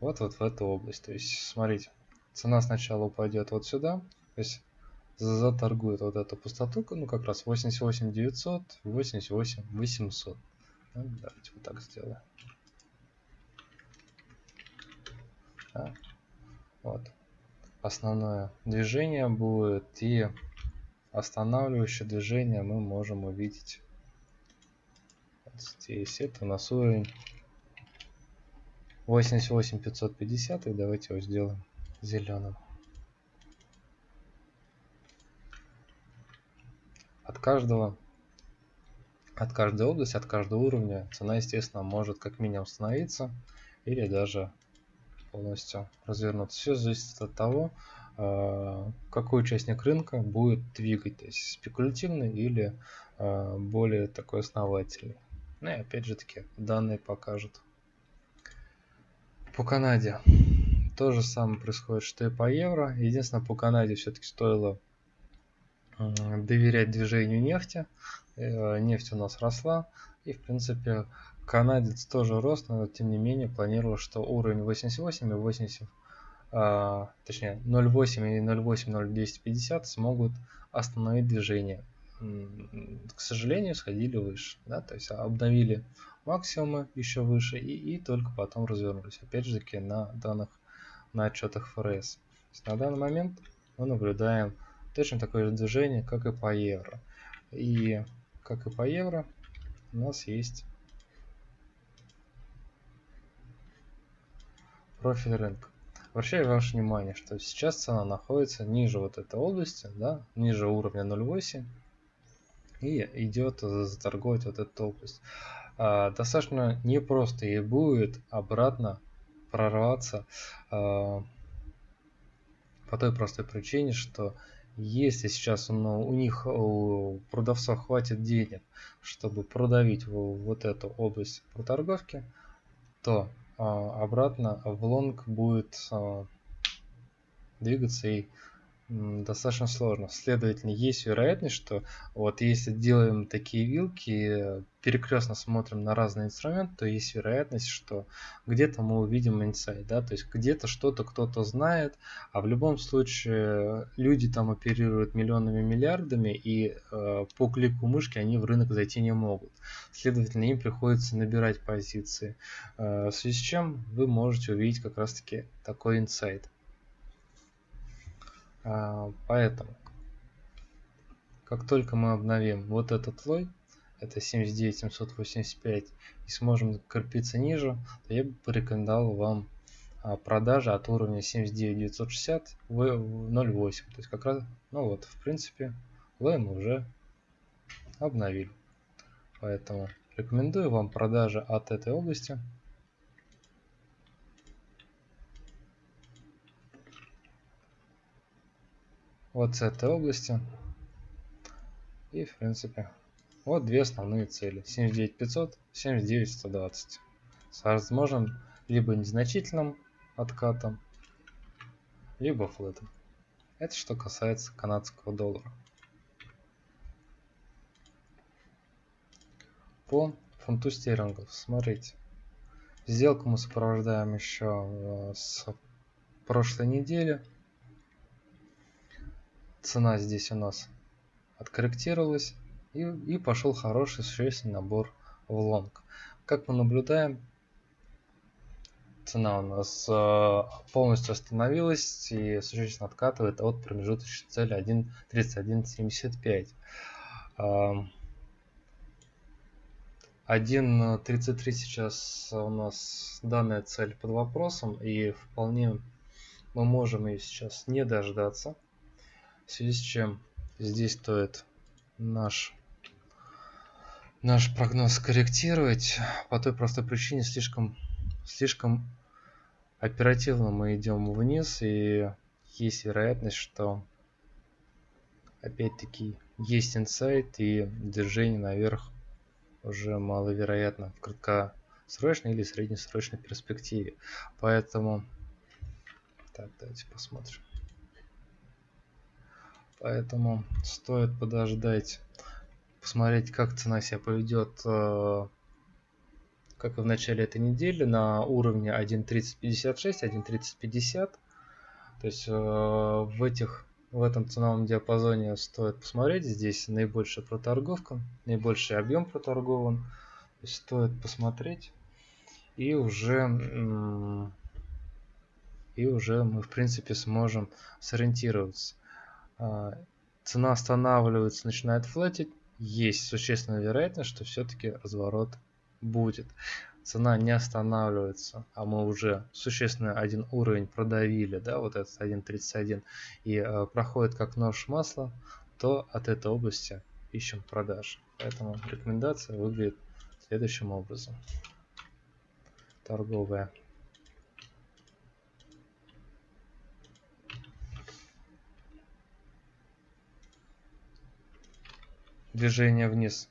вот вот в эту область. То есть, смотрите, цена сначала упадет вот сюда, то есть заторгует вот эту пустоту, ну как раз 88 900, 88 800. Ну, давайте вот так сделаем. Да. Вот. Основное движение будет и останавливающее движение мы можем увидеть вот здесь. Это у нас уровень 88 550 и давайте его сделаем зеленым. От каждого от каждой области от каждого уровня цена естественно может как минимум остановиться или даже полностью развернуться. Все зависит от того э, какой участник рынка будет двигать то есть спекулятивный или э, более такой основательный. Ну и опять же таки данные покажут по Канаде то же самое происходит, что и по евро. Единственное, по Канаде все-таки стоило доверять движению нефти. Э, нефть у нас росла. И, в принципе, канадец тоже рос, но тем не менее планировал, что уровень 88 и 80, а, точнее 0.8 и 0.8, 0.250 смогут остановить движение. К сожалению, сходили выше. Да? То есть обновили максимумы еще выше и, и только потом развернулись. Опять же таки на данных на отчетах ФРС. на данный момент мы наблюдаем точно такое же движение, как и по евро. И как и по евро у нас есть профиль рынка. Обращаю ваше внимание, что сейчас цена находится ниже вот этой области, да, ниже уровня 0.8 и идет заторговать вот эту область достаточно непросто ей будет обратно прорваться а, по той простой причине, что если сейчас ну, у них, у продавцов хватит денег, чтобы продавить вот эту область проторговки, то а, обратно в лонг будет а, двигаться и достаточно сложно. Следовательно, есть вероятность, что вот если делаем такие вилки, перекрестно смотрим на разные инструменты, то есть вероятность, что где-то мы увидим инсайт, да, то есть где-то что-то кто-то знает, а в любом случае люди там оперируют миллионами, миллиардами, и э, по клику мышки они в рынок зайти не могут. Следовательно, им приходится набирать позиции, э, в связи с чем вы можете увидеть как раз-таки такой инсайт. А, поэтому, как только мы обновим вот этот слой, это 79785, и сможем крепиться ниже, то я бы порекомендовал вам а, продажи от уровня 79960 в 0.8. То есть как раз, ну вот, в принципе, лой мы уже обновили. Поэтому рекомендую вам продажи от этой области. Вот с этой области. И в принципе вот две основные цели. 79500, 79120. С возможным либо незначительным откатом, либо флетом. Это что касается канадского доллара. По фунту стерлингов, смотрите. Сделку мы сопровождаем еще э, с прошлой недели цена здесь у нас откорректировалась и, и пошел хороший существенный набор в лонг. Как мы наблюдаем, цена у нас э, полностью остановилась и существенно откатывает от промежуточной цели 1.3175. 1.33 сейчас у нас данная цель под вопросом и вполне мы можем ее сейчас не дождаться в связи с чем здесь стоит наш наш прогноз корректировать по той простой причине слишком слишком оперативно мы идем вниз и есть вероятность что опять-таки есть инсайт и движение наверх уже маловероятно в краткосрочной или среднесрочной перспективе. Поэтому так давайте посмотрим Поэтому стоит подождать, посмотреть, как цена себя поведет, э, как и в начале этой недели, на уровне 1.3056, 1.3050. То есть э, в этих в этом ценовом диапазоне стоит посмотреть. Здесь наибольшая проторговка, наибольший объем проторгован. Стоит посмотреть. И уже, и уже мы в принципе сможем сориентироваться. А, цена останавливается, начинает флетить, есть существенная вероятность, что все-таки разворот будет. Цена не останавливается, а мы уже существенно один уровень продавили, да, вот этот 1.31, и э, проходит как нож масла, то от этой области ищем продаж. Поэтому рекомендация выглядит следующим образом. Торговая движение вниз.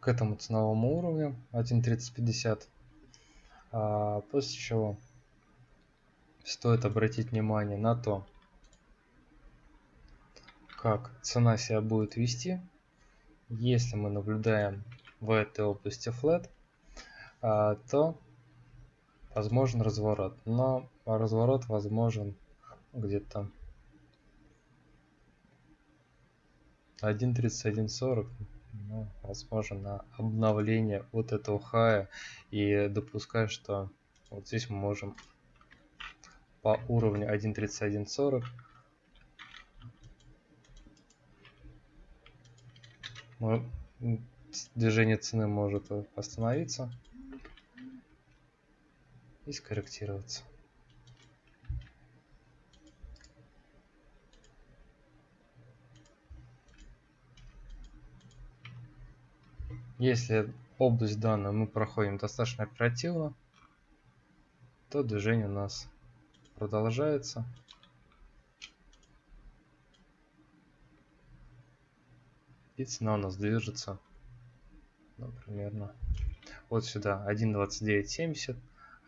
К этому ценовому уровню. 1.3050 а после чего стоит обратить внимание на то как цена себя будет вести. Если мы наблюдаем в этой области flat а, то возможен разворот. Но разворот возможен где-то 1.31.40 ну, возможно на обновление вот этого хая. И допускаю что вот здесь мы можем по уровню 1.31.40 движение цены может остановиться и скорректироваться Если область данную мы проходим достаточно оперативно, то движение у нас продолжается. И цена у нас движется ну, примерно вот сюда 1.2970,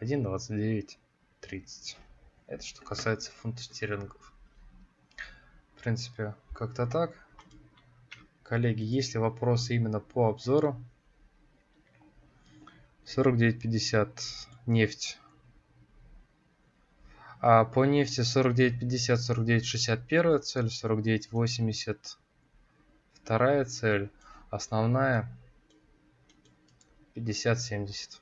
1.2930. 30. Это что касается фунта стерлингов. В принципе, как-то так. Коллеги, есть ли вопросы именно по обзору? 49.50 нефть. А по нефти 49.50, 49.60 первая цель, 49.80 вторая цель, основная 50.70.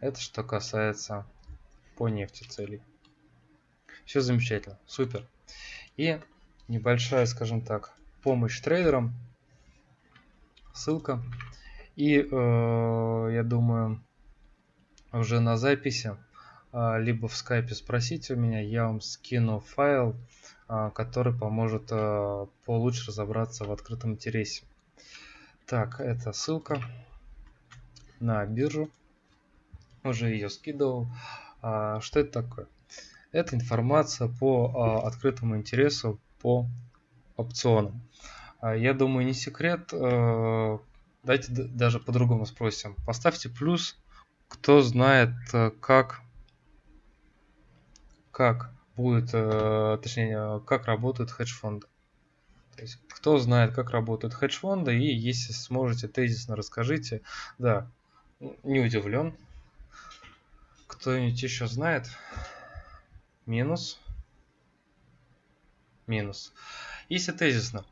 Это что касается по нефти целей. Все замечательно, супер. И небольшая, скажем так, помощь трейдерам – ссылка. И э, я думаю, уже на записи, э, либо в скайпе спросите у меня, я вам скину файл, э, который поможет э, получше разобраться в открытом интересе. Так, это ссылка на биржу. Уже ее скидывал. А, что это такое? Это информация по а, открытому интересу по опционам. А, я думаю, не секрет. Давайте даже по-другому спросим. Поставьте плюс, кто знает, э, как, как будет, э, точнее, как работают хедж-фонды. То есть, кто знает, как работают хедж-фонды, и если сможете тезисно расскажите. Да, не удивлен. Кто-нибудь еще знает? Минус. Минус. Если тезисно,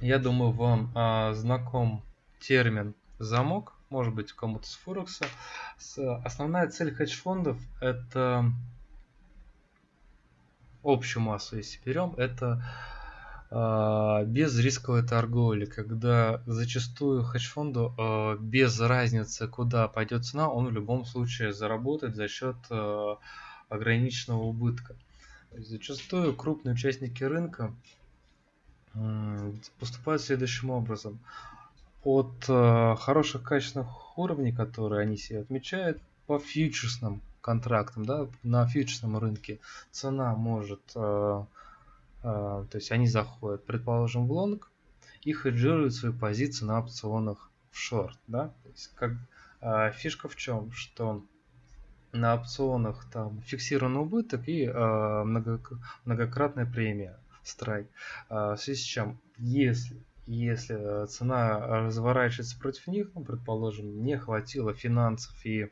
я думаю, вам а, знаком термин замок, может быть, кому-то с Форекса. Основная цель хедж-фондов – это общую массу, если берем, это э, безрисковая торговля, когда зачастую хедж-фонду э, без разницы, куда пойдет цена, он в любом случае заработает за счет э, ограниченного убытка. зачастую крупные участники рынка поступают следующим образом. От хороших качественных уровней, которые они себе отмечают по фьючерсным контрактам, да, на фьючерсном рынке цена может, то есть они заходят, предположим, в лонг и хеджируют свои позиции на опционах в шорт, да, то есть как э, фишка в чем, что на опционах там фиксированный убыток и много, многократная премия страйк. А, в связи с чем, если, если цена разворачивается против них, ну, предположим, не хватило финансов и а,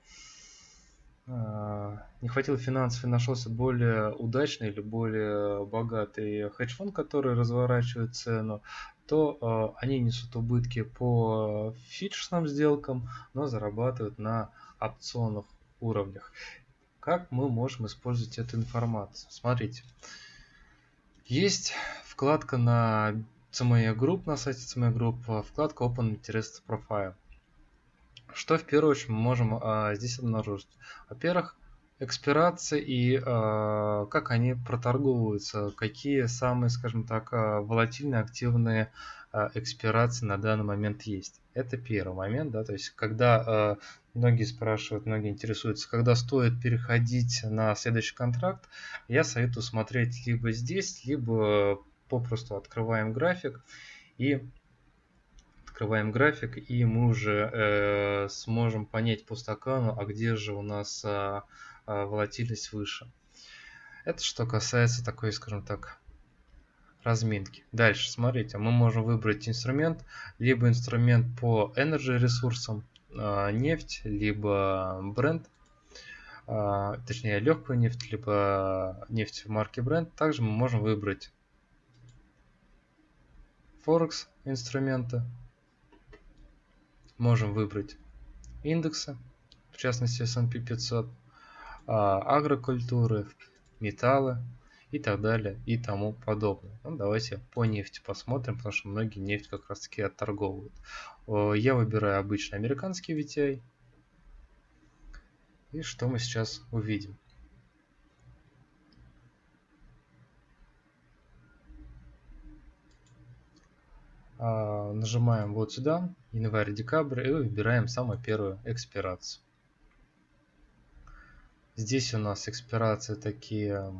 не хватило финансов и нашелся более удачный или более богатый хедж-фонд, который разворачивает цену, то э, они несут убытки по фьючерсным сделкам, но зарабатывают на опционных уровнях. Как мы можем использовать эту информацию? Смотрите, есть вкладка на CME Group, на сайте CME Group, вкладка Open Interest Profile. Что в первую очередь мы можем а, здесь обнаружить? Во-первых, экспирации и э, как они проторговываются, какие самые, скажем так, волатильные, активные э, экспирации на данный момент есть. Это первый момент, да, то есть когда э, многие спрашивают, многие интересуются, когда стоит переходить на следующий контракт, я советую смотреть либо здесь, либо попросту открываем график и открываем график и мы уже э, сможем понять по стакану, а где же у нас э, э, волатильность выше. Это что касается такой, скажем так, разминки. Дальше, смотрите, мы можем выбрать инструмент, либо инструмент по energy ресурсам, а, нефть, либо бренд, а, точнее легкую нефть, либо нефть марки бренд. Также мы можем выбрать Форекс инструменты, можем выбрать индексы, в частности S&P 500, а, агрокультуры, металлы, и так далее и тому подобное. Ну, давайте по нефти посмотрим, потому что многие нефть как раз таки отторговывают. Я выбираю обычный американский VTI. И что мы сейчас увидим? Нажимаем вот сюда, январь-декабрь, и выбираем самую первую экспирацию. Здесь у нас экспирации такие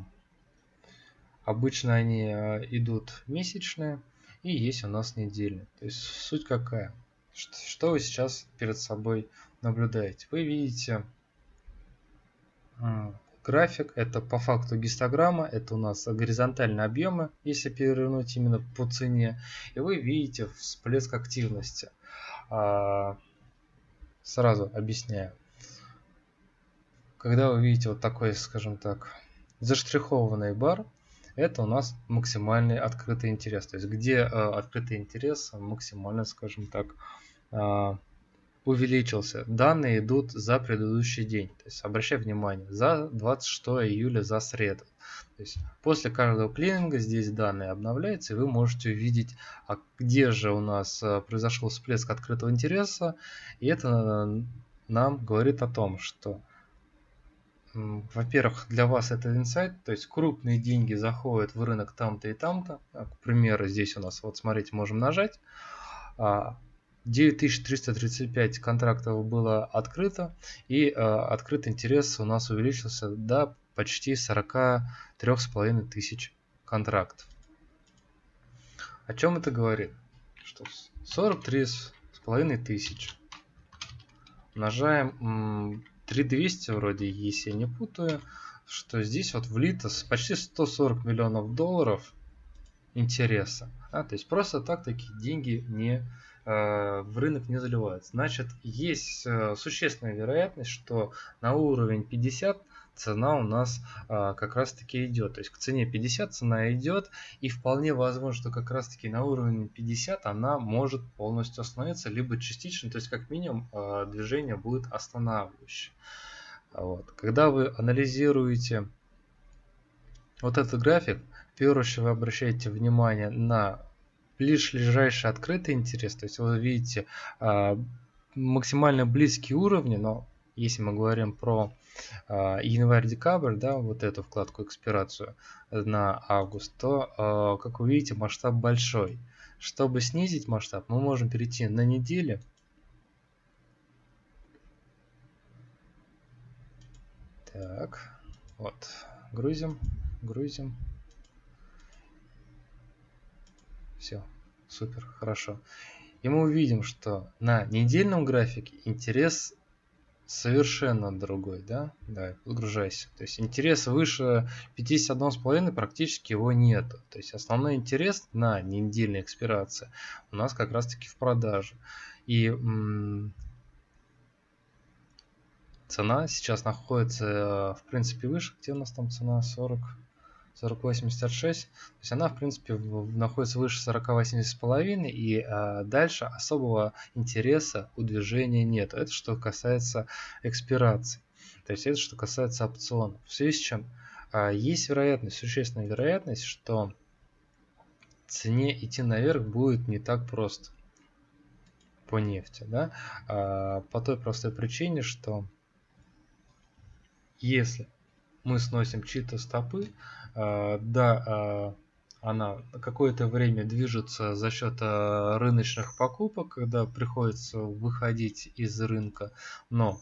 Обычно они э, идут месячные. И есть у нас недельный. То есть суть какая? Что вы сейчас перед собой наблюдаете? Вы видите график, это по факту гистограмма, это у нас горизонтальные объемы, если перевернуть именно по цене, и вы видите всплеск активности. А, сразу объясняю. Когда вы видите вот такой, скажем так, заштрихованный бар, это у нас максимальный открытый интерес. То есть где э, открытый интерес максимально, скажем так, э, увеличился. Данные идут за предыдущий день. То есть обращай внимание, за 26 июля, за среду. То есть после каждого клининга здесь данные обновляются, и вы можете увидеть, а где же у нас э, произошел всплеск открытого интереса. И это э, нам говорит о том, что во-первых, для вас это инсайт, то есть крупные деньги заходят в рынок там-то и там-то. А, к примеру, здесь у нас, вот смотрите, можем нажать. 9335 а, контрактов было открыто, и а, открытый интерес у нас увеличился до почти 43,5 тысяч контрактов. О чем это говорит? Что 43,5 тысяч умножаем 3200 вроде, если я не путаю, что здесь вот влито почти 140 миллионов долларов интереса. А, то есть просто так такие деньги не э, в рынок не заливают. Значит, есть э, существенная вероятность, что на уровень 50 цена у нас а, как раз таки идет. То есть к цене 50 цена идет, и вполне возможно, что как раз таки на уровне 50 она может полностью остановиться, либо частично, то есть как минимум а, движение будет останавливающее. Вот. Когда вы анализируете вот этот график, в первую очередь вы обращаете внимание на лишь ближайший открытый интерес, то есть вы видите а, максимально близкие уровни, но если мы говорим про э, январь-декабрь, да, вот эту вкладку экспирацию на август, то, э, как вы видите, масштаб большой. Чтобы снизить масштаб, мы можем перейти на недели. Так, вот, грузим, грузим. Все, супер, хорошо. И мы увидим, что на недельном графике интерес совершенно другой, да? Да, подгружайся. То есть интерес выше 51,5 практически его нет. То есть основной интерес на недельной экспирации у нас как раз таки в продаже. И цена сейчас находится э, в принципе выше. Где у нас там цена? 40. 4086, то есть она в принципе находится выше 4080,5 и а, дальше особого интереса у движения нет. Это что касается экспирации. То есть это что касается опционов. В связи с чем а, есть вероятность, существенная вероятность, что цене идти наверх будет не так просто по нефти. Да? А, по той простой причине, что если мы сносим чьи-то стопы, да, а, она какое-то время движется за счет а, рыночных покупок, когда приходится выходить из рынка, но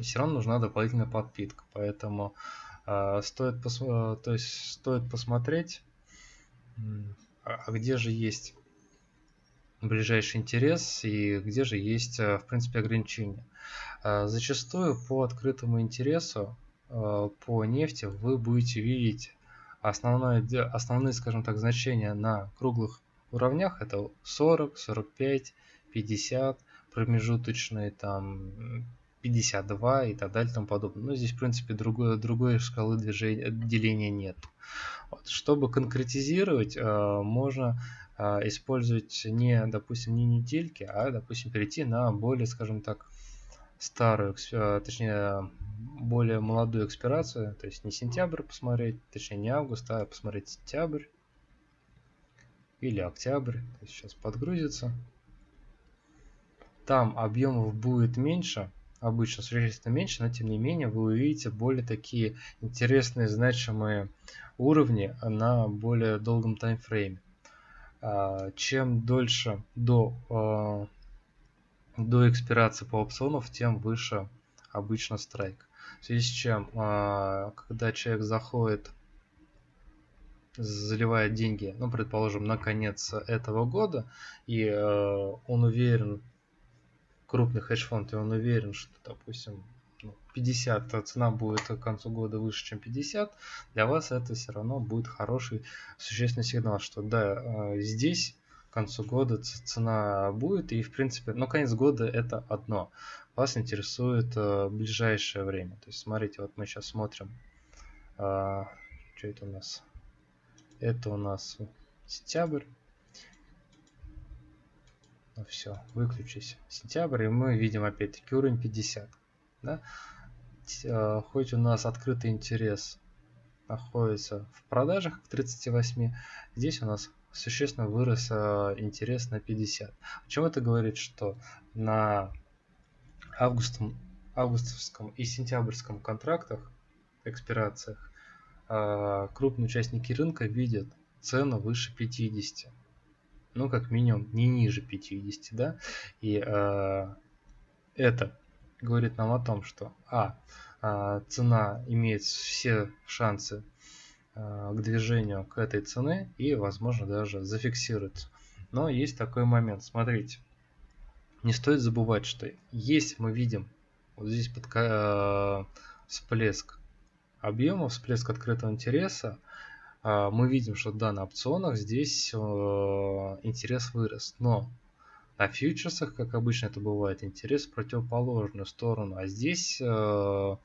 все равно нужна дополнительная подпитка, поэтому стоит, пос... то есть стоит посмотреть, а где же есть ближайший интерес и где же есть, в принципе, ограничения. Зачастую по открытому интересу по нефти вы будете видеть основное, основные, скажем так, значения на круглых уровнях. Это 40, 45, 50, промежуточные там 52 и так далее и тому подобное. Но здесь, в принципе, другой, другой шкалы движения, деления нет. Вот. Чтобы конкретизировать, э, можно э, использовать не, допустим, не недельки, а, допустим, перейти на более, скажем так, старую, точнее, более молодую экспирацию, то есть не сентябрь посмотреть, точнее не август, а посмотреть сентябрь или октябрь. То есть сейчас подгрузится. Там объемов будет меньше, обычно существенно меньше, но тем не менее вы увидите более такие интересные, значимые уровни на более долгом таймфрейме. А, чем дольше до, а, до экспирации по опционов, тем выше обычно страйк. В связи с чем, а, когда человек заходит заливает деньги, ну, предположим, на конец этого года, и э, он уверен, крупный хедж-фонд, и он уверен, что, допустим, 50 ну, цена будет к концу года выше, чем 50, для вас это все равно будет хороший существенный сигнал, что да, э, здесь к концу года цена будет, и в принципе, ну, конец года это одно. Вас интересует э, ближайшее время. То есть, смотрите, вот мы сейчас смотрим, э, что это у нас? Это у нас сентябрь. Ну все, выключись. Сентябрь, и мы видим опять-таки уровень 50. Да? Э, хоть у нас открытый интерес находится в продажах к 38, здесь у нас существенно вырос э, интерес на 50. О чем это говорит, что на августом, августовском и сентябрьском контрактах, экспирациях, а, крупные участники рынка видят цену выше 50. Ну, как минимум, не ниже 50, да? И э, это говорит нам о том, что а, э, цена имеет все шансы э, к движению к этой цене и, возможно, даже зафиксируется. Но есть такой момент. Смотрите, не стоит забывать, что если мы видим вот здесь под, э, всплеск объема, всплеск открытого интереса, а, мы видим, что да, на опционах здесь э, интерес вырос, но на фьючерсах, как обычно это бывает, интерес в противоположную сторону, а здесь э,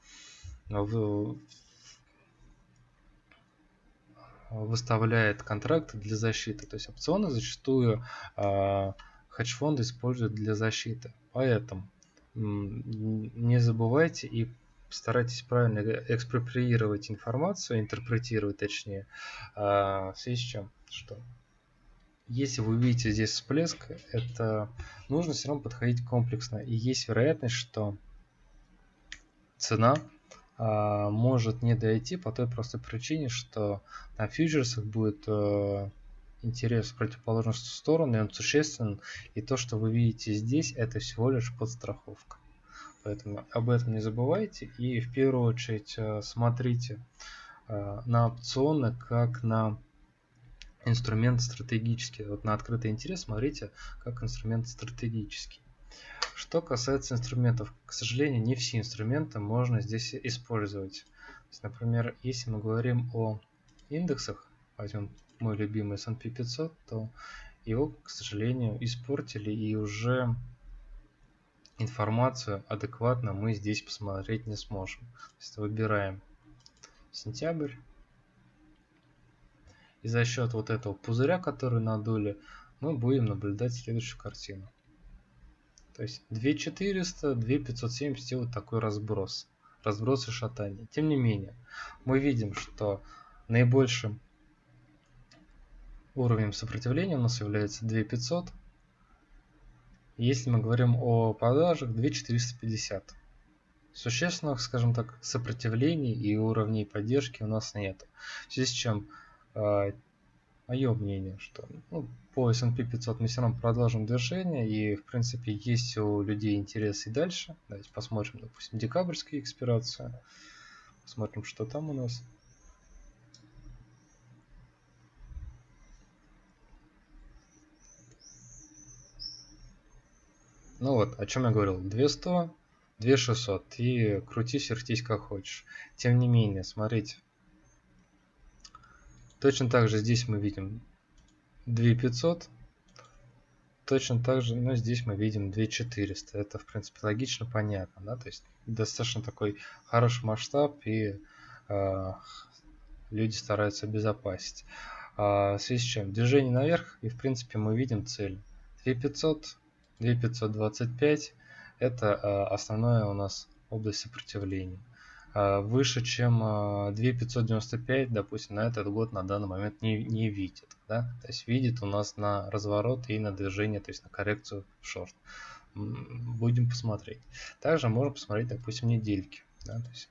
выставляет контракты для защиты. То есть опционы зачастую э, хедж-фонды используют для защиты. Поэтому не забывайте и старайтесь правильно экспроприировать информацию, интерпретировать точнее, а, в связи с чем, что если вы видите здесь всплеск, это нужно все равно подходить комплексно. И есть вероятность, что цена а, может не дойти по той простой причине, что на фьючерсах будет а, интерес в противоположную сторону, и он существенен. И то, что вы видите здесь, это всего лишь подстраховка. Поэтому об этом не забывайте и в первую очередь э, смотрите э, на опционы как на инструмент стратегический. Вот на открытый интерес смотрите как инструмент стратегический. Что касается инструментов, к сожалению, не все инструменты можно здесь использовать. Есть, например, если мы говорим о индексах, возьмем мой любимый S&P 500, то его, к сожалению, испортили и уже информацию адекватно мы здесь посмотреть не сможем. То есть выбираем сентябрь. И за счет вот этого пузыря, который надули, мы будем наблюдать следующую картину. То есть 2400, 2570 и вот такой разброс. Разброс и шатание. Тем не менее, мы видим, что наибольшим уровнем сопротивления у нас является 2500 если мы говорим о продажах 2450. Существенных, скажем так, сопротивлений и уровней поддержки у нас нет. В связи с чем э, мое мнение, что ну, по S&P 500 мы все равно продолжим движение и в принципе есть у людей интерес и дальше. Давайте посмотрим, допустим, декабрьскую экспирацию. Посмотрим, что там у нас. Ну вот, о чем я говорил. 200, 2600 и крутись, вертись как хочешь. Тем не менее, смотрите. Точно так же здесь мы видим 2500. Точно так же, но здесь мы видим 2400. Это, в принципе, логично, понятно. Да? То есть достаточно такой хороший масштаб и э, люди стараются обезопасить. А, в связи с чем? Движение наверх и, в принципе, мы видим цель. 2500 2525 это а, основная у нас область сопротивления. А, выше, чем 2595, а, допустим, на этот год на данный момент не, не видит. Да? То есть видит у нас на разворот и на движение, то есть на коррекцию в шорт. Будем посмотреть. Также можем посмотреть, допустим, недельки. Да? То есть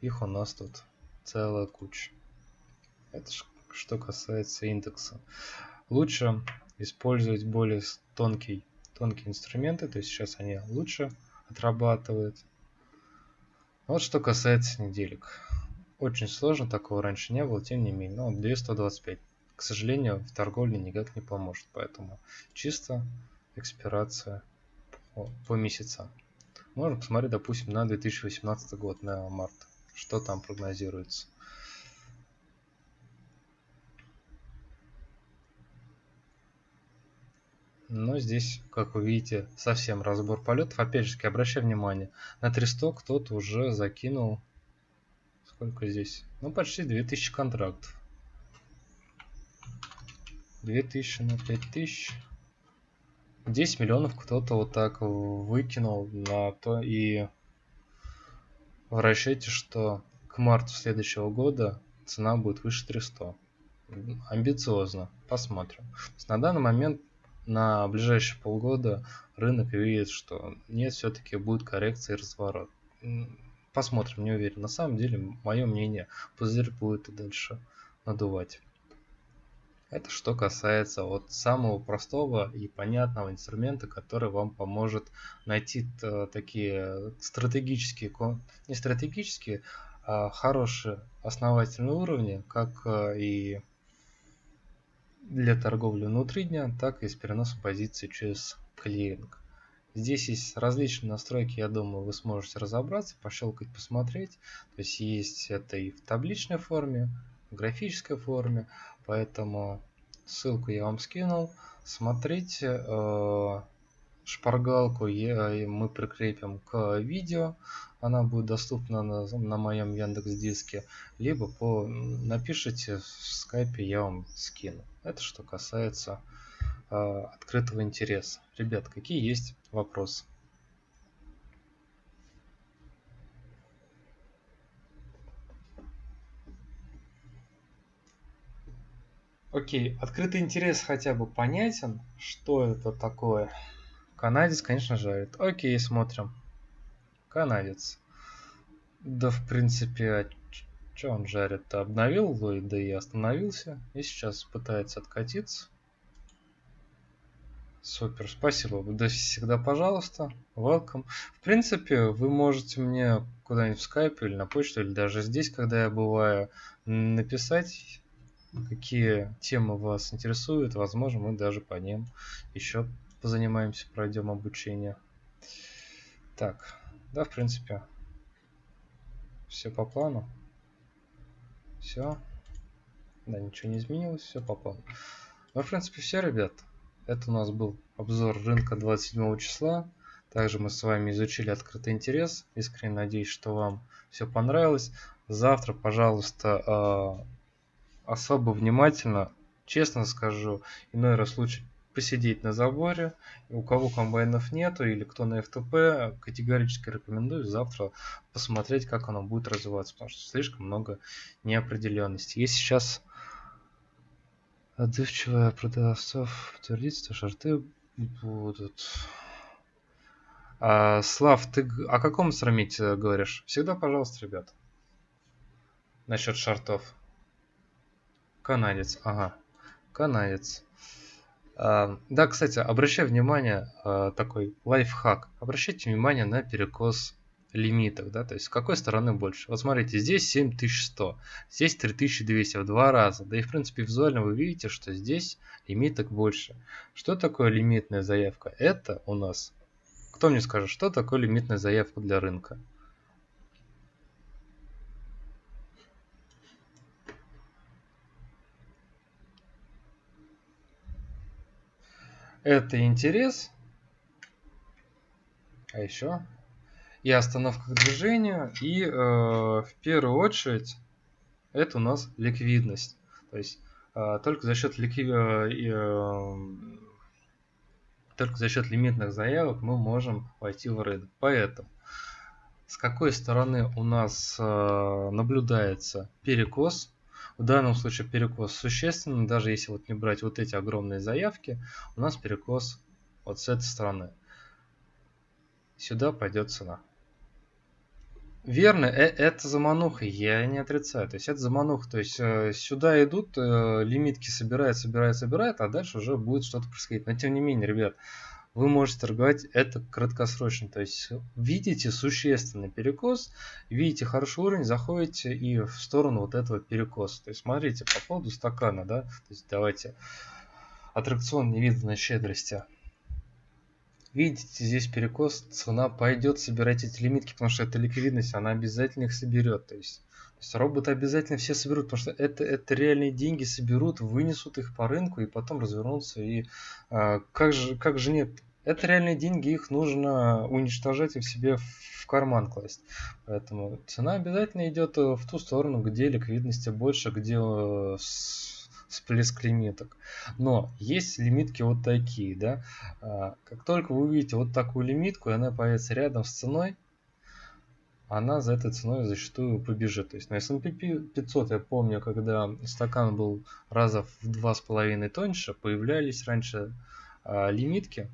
их у нас тут целая куча. Это что касается индекса. Лучше использовать более тонкий тонкие инструменты, то есть сейчас они лучше отрабатывают. Вот что касается неделек. Очень сложно, такого раньше не было, тем не менее. Ну, 225. К сожалению, в торговле никак не поможет, поэтому чисто экспирация по, по месяцам. Можно посмотреть, допустим, на 2018 год, на март, что там прогнозируется. Но здесь, как вы видите, совсем разбор полетов. Опять же, обращаю внимание, на 300 кто-то уже закинул... Сколько здесь? Ну, почти 2000 контрактов. 2000 на 5000. 10 миллионов кто-то вот так выкинул на то и в расчете, что к марту следующего года цена будет выше 300. Амбициозно. Посмотрим. На данный момент на ближайшие полгода рынок видит, что нет, все-таки будет коррекция и разворот. Посмотрим, не уверен. На самом деле, мое мнение, пузырь будет и дальше надувать. Это что касается вот самого простого и понятного инструмента, который вам поможет найти такие стратегические, не стратегические, а хорошие основательные уровни, как э, и для торговли внутри дня, так и с переносом позиций через клиринг. Здесь есть различные настройки, я думаю, вы сможете разобраться, пощелкать, посмотреть. То есть есть это и в табличной форме, в графической форме, поэтому ссылку я вам скинул. Смотрите, э, шпаргалку мы прикрепим к видео она будет доступна на, на моем Яндекс Диске, либо по напишите в скайпе, я вам скину. Это что касается э, открытого интереса. Ребят, какие есть вопросы? Окей, открытый интерес хотя бы понятен, что это такое. Канадец, конечно, жарит. Окей, смотрим. Канадец. Да, в принципе, а что он жарит? Обновил да и остановился. И сейчас пытается откатиться. Супер, спасибо. Да всегда, пожалуйста. Welcome. В принципе, вы можете мне куда-нибудь в скайпе или на почту, или даже здесь, когда я бываю, написать, какие темы вас интересуют. Возможно, мы даже по ним еще позанимаемся, пройдем обучение. Так, да, в принципе, все по плану. Все. Да, ничего не изменилось, все по плану. Ну, в принципе, все, ребят. Это у нас был обзор рынка 27 числа. Также мы с вами изучили открытый интерес. Искренне надеюсь, что вам все понравилось. Завтра, пожалуйста, а, особо внимательно, честно скажу, иной раз лучше посидеть на заборе. У кого комбайнов нету или кто на FTP, категорически рекомендую завтра посмотреть, как оно будет развиваться, потому что слишком много неопределенности. Если сейчас отзывчивая продавцов подтвердится, шарты будут. А, Слав, ты о каком срамите говоришь? Всегда, пожалуйста, ребят. Насчет шартов. Канадец, ага. Канадец. Да, кстати, обращаю внимание, а, такой лайфхак. Обращайте внимание на перекос лимитов, да, то есть с какой стороны больше. Вот смотрите, здесь 7100, здесь 3200 в два раза. Да и в принципе визуально вы видите, что здесь лимиток больше. Что такое лимитная заявка? Это у нас, кто мне скажет, что такое лимитная заявка для рынка? Это интерес, а еще и остановка к движению, и э, в первую очередь это у нас ликвидность. То есть э, только за счет ликви... э, э, только за счет лимитных заявок мы можем войти в рынок. Поэтому с какой стороны у нас э, наблюдается перекос в данном случае перекос существенный, даже если вот не брать вот эти огромные заявки, у нас перекос вот с этой стороны. Сюда пойдет цена. Верно, э это замануха, я не отрицаю. То есть это замануха. То есть э, сюда идут, э, лимитки собирают, собирают, собирают, а дальше уже будет что-то происходить. Но тем не менее, ребят, вы можете торговать это краткосрочно. То есть видите существенный перекос, видите хороший уровень, заходите и в сторону вот этого перекоса. То есть смотрите по поводу стакана, да, то есть давайте аттракцион невиданной щедрости. Видите, здесь перекос, цена пойдет собирать эти лимитки, потому что это ликвидность, она обязательно их соберет. То есть, то есть роботы обязательно все соберут, потому что это, это реальные деньги соберут, вынесут их по рынку и потом развернутся. И а, как, же, как же нет? Это реальные деньги, их нужно уничтожать и в себе в карман класть. Поэтому цена обязательно идет в ту сторону, где ликвидности больше, где э, всплеск лимиток. Но есть лимитки вот такие, да. А, как только вы увидите вот такую лимитку, и она появится рядом с ценой, она за этой ценой зачастую побежит. То есть на S&P 500 я помню, когда стакан был раза в два с половиной тоньше, появлялись раньше а, лимитки.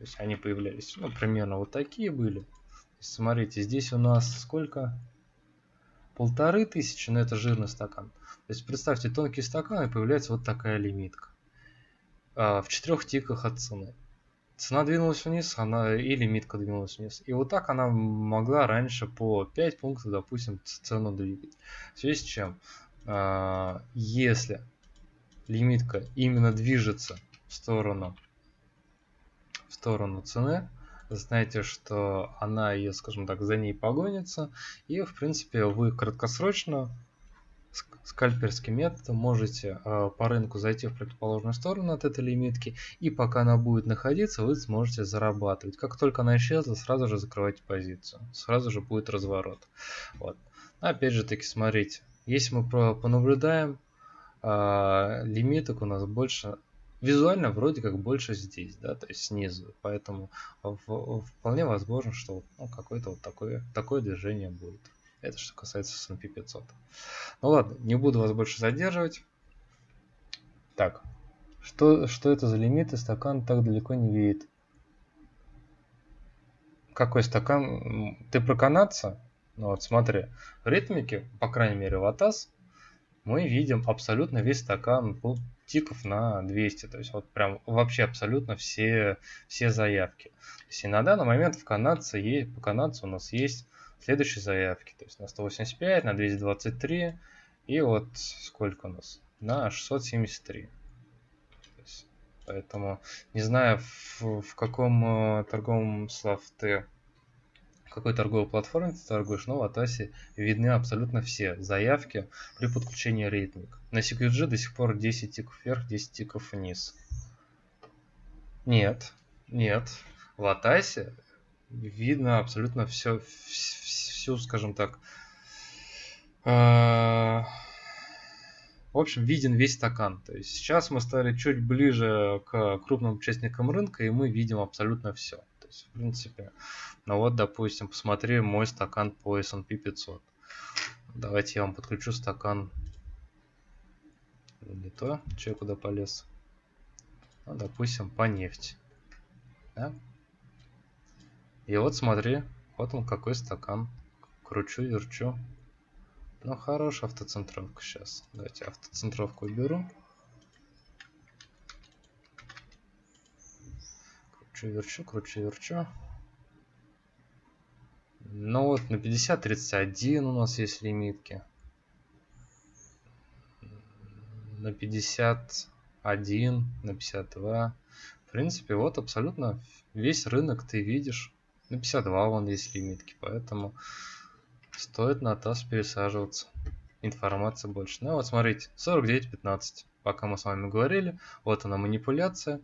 То есть они появлялись, ну, примерно вот такие были. Смотрите, здесь у нас сколько? Полторы тысячи, но это жирный стакан. То есть представьте, тонкий стакан и появляется вот такая лимитка. А, в четырех тиках от цены. Цена двинулась вниз, она и лимитка двинулась вниз. И вот так она могла раньше по 5 пунктов, допустим, цену двигать. В связи с чем, а, если лимитка именно движется в сторону, сторону цены, знаете, что она ее, скажем так, за ней погонится. И, в принципе, вы краткосрочно скальперским методом можете э, по рынку зайти в противоположную сторону от этой лимитки, и пока она будет находиться, вы сможете зарабатывать. Как только она исчезла, сразу же закрывайте позицию, сразу же будет разворот. Вот. Опять же таки, смотрите, если мы понаблюдаем, э, лимиток у нас больше визуально вроде как больше здесь, да, то есть снизу, поэтому вполне возможно, что ну, какое-то вот такое, такое движение будет. Это что касается S&P 500. Ну ладно, не буду вас больше задерживать. Так, что, что это за лимиты? Стакан так далеко не видит. Какой стакан? Ты про канадца? Ну вот смотри, в ритмике, по крайней мере в АТАС, мы видим абсолютно весь стакан тиков на 200. То есть вот прям вообще абсолютно все, все заявки. То есть и на данный момент в канадце, есть, по канадцу у нас есть следующие заявки. То есть на 185, на 223 и вот сколько у нас? На 673. Есть, поэтому не знаю в, в каком э, торговом слав ты какой торговой платформе ты торгуешь, но в Атасе видны абсолютно все заявки при подключении рейтинг. На CQG до сих пор 10 тиков вверх, 10 тиков вниз. Нет, нет. В Атасе видно абсолютно все, всю, скажем так, э, в общем, виден весь стакан. То есть сейчас мы стали чуть ближе к крупным участникам рынка, и мы видим абсолютно все. То есть, в принципе, ну вот, допустим, посмотри мой стакан по S&P 500. Давайте я вам подключу стакан. Не то, че куда полез. Ну, допустим, по нефти. Да? И вот смотри, вот он какой стакан. Кручу, верчу. Ну, хорошая автоцентровка сейчас. Давайте автоцентровку уберу. Кручу, верчу, кручу, верчу. Ну вот на 50-31 у нас есть лимитки. На 51, на 52. В принципе, вот абсолютно весь рынок ты видишь. На 52 вон есть лимитки, поэтому стоит на ТАСС пересаживаться. Информация больше. Ну вот смотрите, 49.15. Пока мы с вами говорили, вот она манипуляция.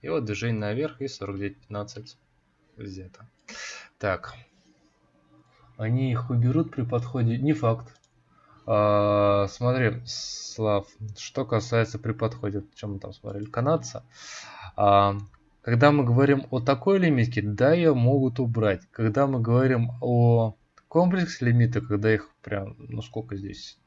И вот движение наверх и 49.15 где-то. Так. Они их уберут при подходе. Не факт. А, смотри, Слав, что касается при подходе, чем мы там смотрели, канадца. А, когда мы говорим о такой лимитке, да, ее могут убрать. Когда мы говорим о комплексе лимита, когда их прям, ну сколько здесь?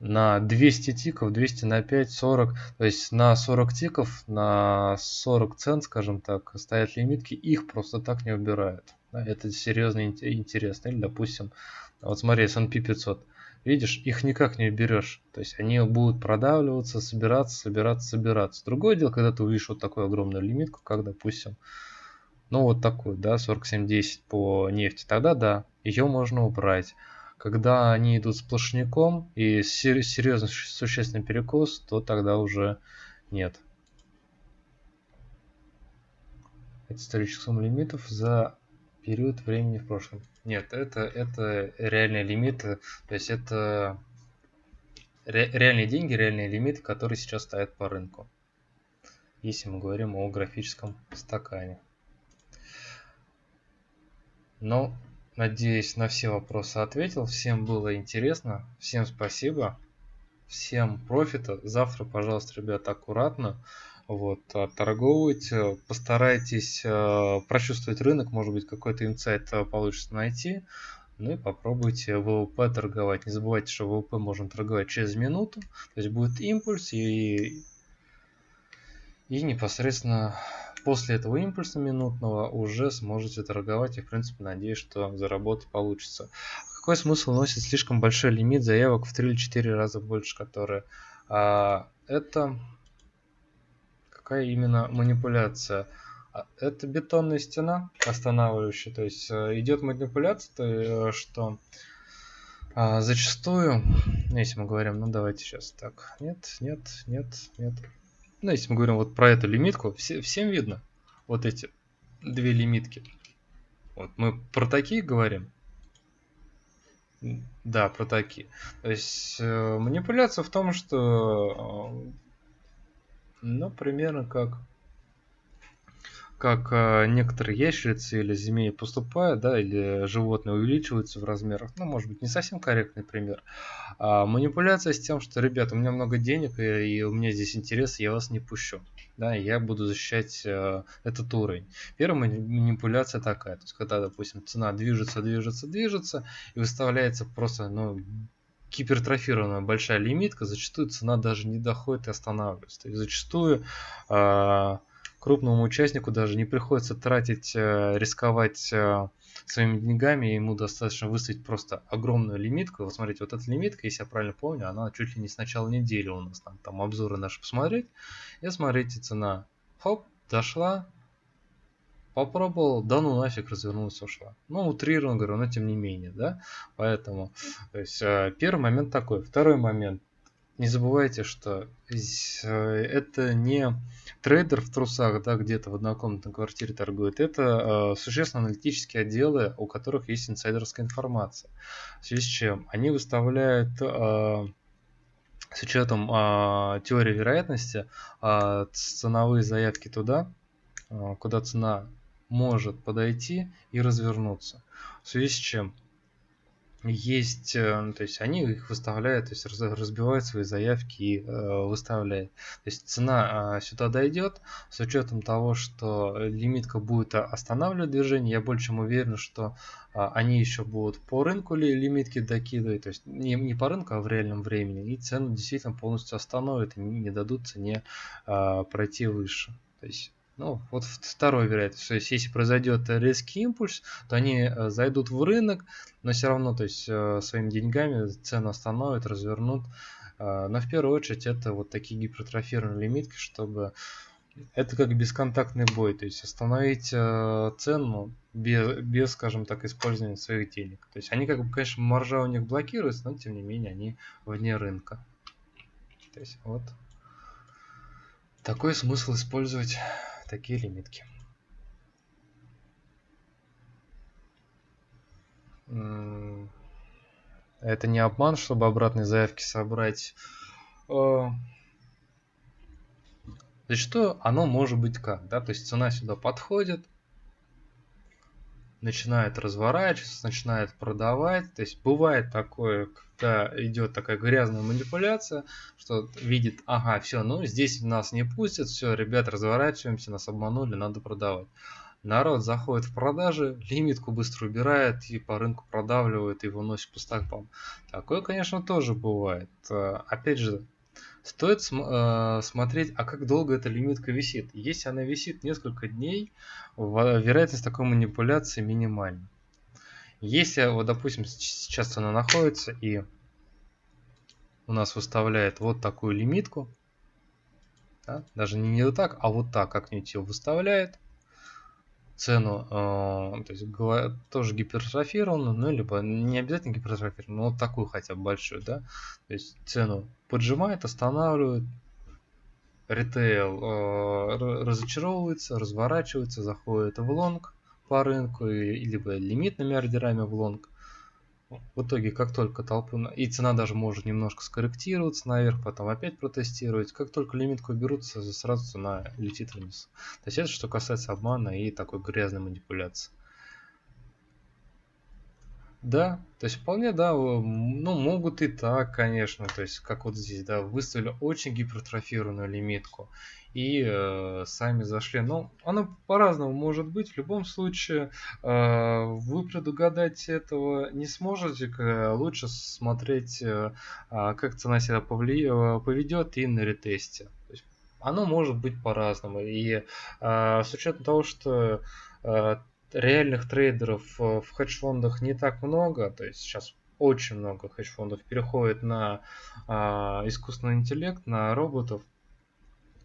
На 200 тиков, 200 на 5, 40. То есть на 40 тиков, на 40 цент, скажем так, стоят лимитки, их просто так не убирают. Это серьезно интересно. Или, допустим, вот смотри, S&P 500. видишь, их никак не уберешь. То есть они будут продавливаться, собираться, собираться, собираться. Другое дело, когда ты увидишь вот такую огромную лимитку, как, допустим, ну вот такую, да, 47.10 по нефти, тогда да, ее можно убрать. Когда они идут сплошняком и серьезно существенный перекос, то тогда уже нет. Это историческая сумма лимитов за период времени в прошлом. Нет, это, это реальные лимиты, то есть это ре, реальные деньги, реальные лимиты, которые сейчас стоят по рынку. Если мы говорим о графическом стакане. Но Надеюсь, на все вопросы ответил. Всем было интересно. Всем спасибо. Всем профита. Завтра, пожалуйста, ребята, аккуратно. Вот, торговывайте. Постарайтесь э, прочувствовать рынок. Может быть, какой-то инсайт э, получится найти. Ну и попробуйте ВВП торговать. Не забывайте, что ВВП можно торговать через минуту. То есть будет импульс и, и непосредственно после этого импульса минутного уже сможете торговать и в принципе надеюсь, что заработать получится. Какой смысл носит слишком большой лимит заявок в 3 или 4 раза больше, которые а, это какая именно манипуляция? А, это бетонная стена останавливающая, то есть э, идет манипуляция, то, э, что а, зачастую, если мы говорим, ну давайте сейчас так, нет, нет, нет, нет, ну, если мы говорим вот про эту лимитку, все, всем видно вот эти две лимитки. Вот мы про такие говорим. Да, про такие. То есть э, манипуляция в том, что, э, ну, примерно как как э, некоторые ящерицы или змеи поступают, да, или животные увеличиваются в размерах. Ну, может быть, не совсем корректный пример. А манипуляция с тем, что, ребята, у меня много денег, и, и у меня здесь интерес, я вас не пущу. Да, я буду защищать э, этот уровень. Первая манипуляция такая, то есть когда, допустим, цена движется, движется, движется, и выставляется просто, ну, гипертрофированная большая лимитка, зачастую цена даже не доходит и останавливается. То есть зачастую э, крупному участнику даже не приходится тратить, э, рисковать э, своими деньгами, ему достаточно выставить просто огромную лимитку. Вот смотрите, вот эта лимитка, если я правильно помню, она чуть ли не с начала недели у нас, там, там обзоры наши посмотреть. И смотрите, цена, хоп, дошла, попробовал, да ну нафиг, развернулась, ушла. Ну, утрированно говорю, но тем не менее, да. Поэтому, то есть, э, первый момент такой. Второй момент не забывайте, что э, это не трейдер в трусах, да, где-то в однокомнатной квартире торгует. Это э, существенно аналитические отделы, у которых есть инсайдерская информация. В связи с чем они выставляют э, с учетом э, теории вероятности э, ценовые заявки туда, э, куда цена может подойти и развернуться. В связи с чем есть, э, ну, то есть они их выставляют, то есть разбивают свои заявки и э, выставляют. То есть цена э, сюда дойдет, с учетом того, что лимитка будет останавливать движение, я больше чем уверен, что э, они еще будут по рынку ли лимитки докидывать, то есть не, не по рынку, а в реальном времени, и цену действительно полностью остановят и не, дадут цене э, пройти выше. То есть ну, вот второй вероятность. То есть, если произойдет резкий импульс, то они э, зайдут в рынок, но все равно, то есть, э, своими деньгами цену остановят, развернут. Э, но в первую очередь это вот такие гипертрофированные лимитки, чтобы это как бесконтактный бой, то есть остановить цену без, без, скажем так, использования своих денег. То есть они как бы, конечно, маржа у них блокируется, но тем не менее они вне рынка. То есть вот такой смысл использовать такие лимитки. Это не обман, чтобы обратные заявки собрать. Э, зачастую оно может быть как, да, то есть цена сюда подходит, начинает разворачиваться, начинает продавать. То есть бывает такое, когда идет такая грязная манипуляция, что видит, ага, все, ну здесь нас не пустят, все, ребят, разворачиваемся, нас обманули, надо продавать. Народ заходит в продажи, лимитку быстро убирает и по рынку продавливает и выносит по стакпам. Такое, конечно, тоже бывает. Э, опять же, стоит см э, смотреть, а как долго эта лимитка висит. Если она висит несколько дней, вероятность такой манипуляции минимальна. Если, вот, допустим, сейчас она находится и у нас выставляет вот такую лимитку. Да? Даже не, вот так, а вот так как-нибудь ее выставляет. Цену, э, то есть тоже гипертрофированную, ну, либо не обязательно гипертрофированную, но вот такую хотя бы большую, да. То есть цену поджимает, останавливает, ритейл э, разочаровывается, разворачивается, заходит в лонг по рынку, либо лимитными ордерами в лонг. В итоге, как только толпы... И цена даже может немножко скорректироваться наверх, потом опять протестировать. Как только лимитку берутся, сразу цена летит вниз. То есть это что касается обмана и такой грязной манипуляции. Да, то есть вполне, да, ну, могут и так, конечно, то есть как вот здесь, да, выставили очень гипертрофированную лимитку и э, сами зашли. Но оно по-разному может быть. В любом случае, э, вы предугадать этого не сможете. Лучше смотреть, э, а, как цена себя повли... Э, поведет и на ретесте. То есть оно может быть по-разному. И э, с учетом того, что э, реальных трейдеров э, в хедж-фондах не так много, то есть сейчас очень много хедж-фондов переходит на а, искусственный интеллект, на роботов,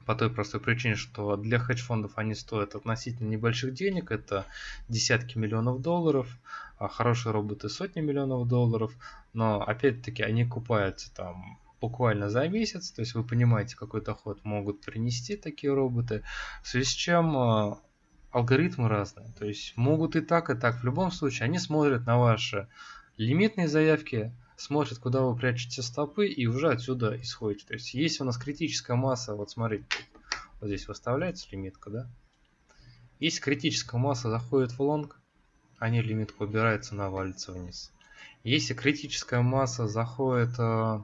по той простой причине, что для хедж-фондов они стоят относительно небольших денег, это десятки миллионов долларов, а хорошие роботы сотни миллионов долларов, но опять-таки они купаются там буквально за месяц, то есть вы понимаете, какой доход могут принести такие роботы, в связи с чем а, алгоритмы разные. То есть могут и так, и так. В любом случае, они смотрят на ваши лимитные заявки, смотрят, куда вы прячете стопы, и уже отсюда исходит. То есть если у нас критическая масса, вот смотрите, вот здесь выставляется лимитка, да? Если критическая масса заходит в лонг, они лимитку убирают, цена валится вниз. Если критическая масса заходит, э,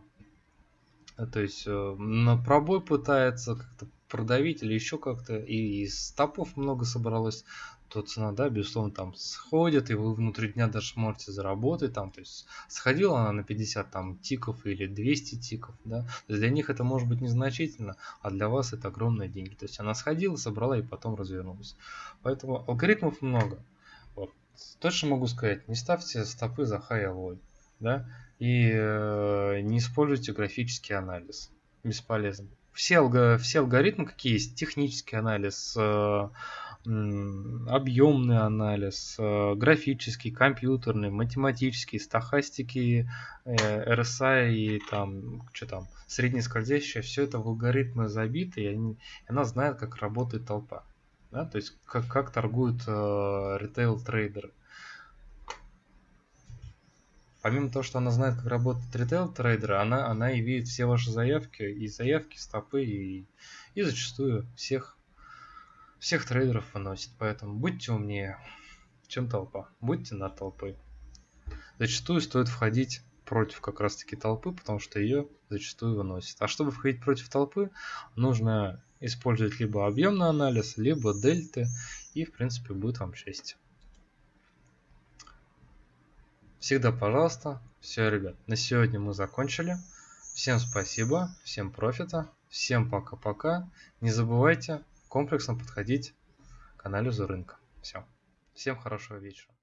то есть э, на пробой пытается как-то продавить или еще как-то, и из стопов много собралось, то цена, да, безусловно, там сходит, и вы внутри дня даже можете заработать, там, то есть сходила она на 50 там тиков или 200 тиков, да, то есть для них это может быть незначительно, а для вас это огромные деньги, то есть она сходила, собрала и потом развернулась. Поэтому алгоритмов много. Вот. Точно могу сказать, не ставьте стопы за high alloy, да, и э, не используйте графический анализ, бесполезно все, алго, все алгоритмы, какие есть, технический анализ, э, объемный анализ, э, графический, компьютерный, математический, стахастики, э, RSI и там, что там, среднескользящее, все это в алгоритмы забиты, и, они, и она знает, как работает толпа. Да? То есть как, как торгуют э, ритейл-трейдеры помимо того, что она знает, как работает ритейл трейдеры, она, она и видит все ваши заявки, и заявки, стопы, и, и зачастую всех, всех трейдеров выносит. Поэтому будьте умнее, чем толпа. Будьте над толпой. Зачастую стоит входить против как раз таки толпы, потому что ее зачастую выносит. А чтобы входить против толпы, нужно использовать либо объемный анализ, либо дельты, и в принципе будет вам счастье. Всегда пожалуйста. Все, ребят, на сегодня мы закончили. Всем спасибо, всем профита, всем пока-пока. Не забывайте комплексно подходить к анализу рынка. Все. Всем хорошего вечера.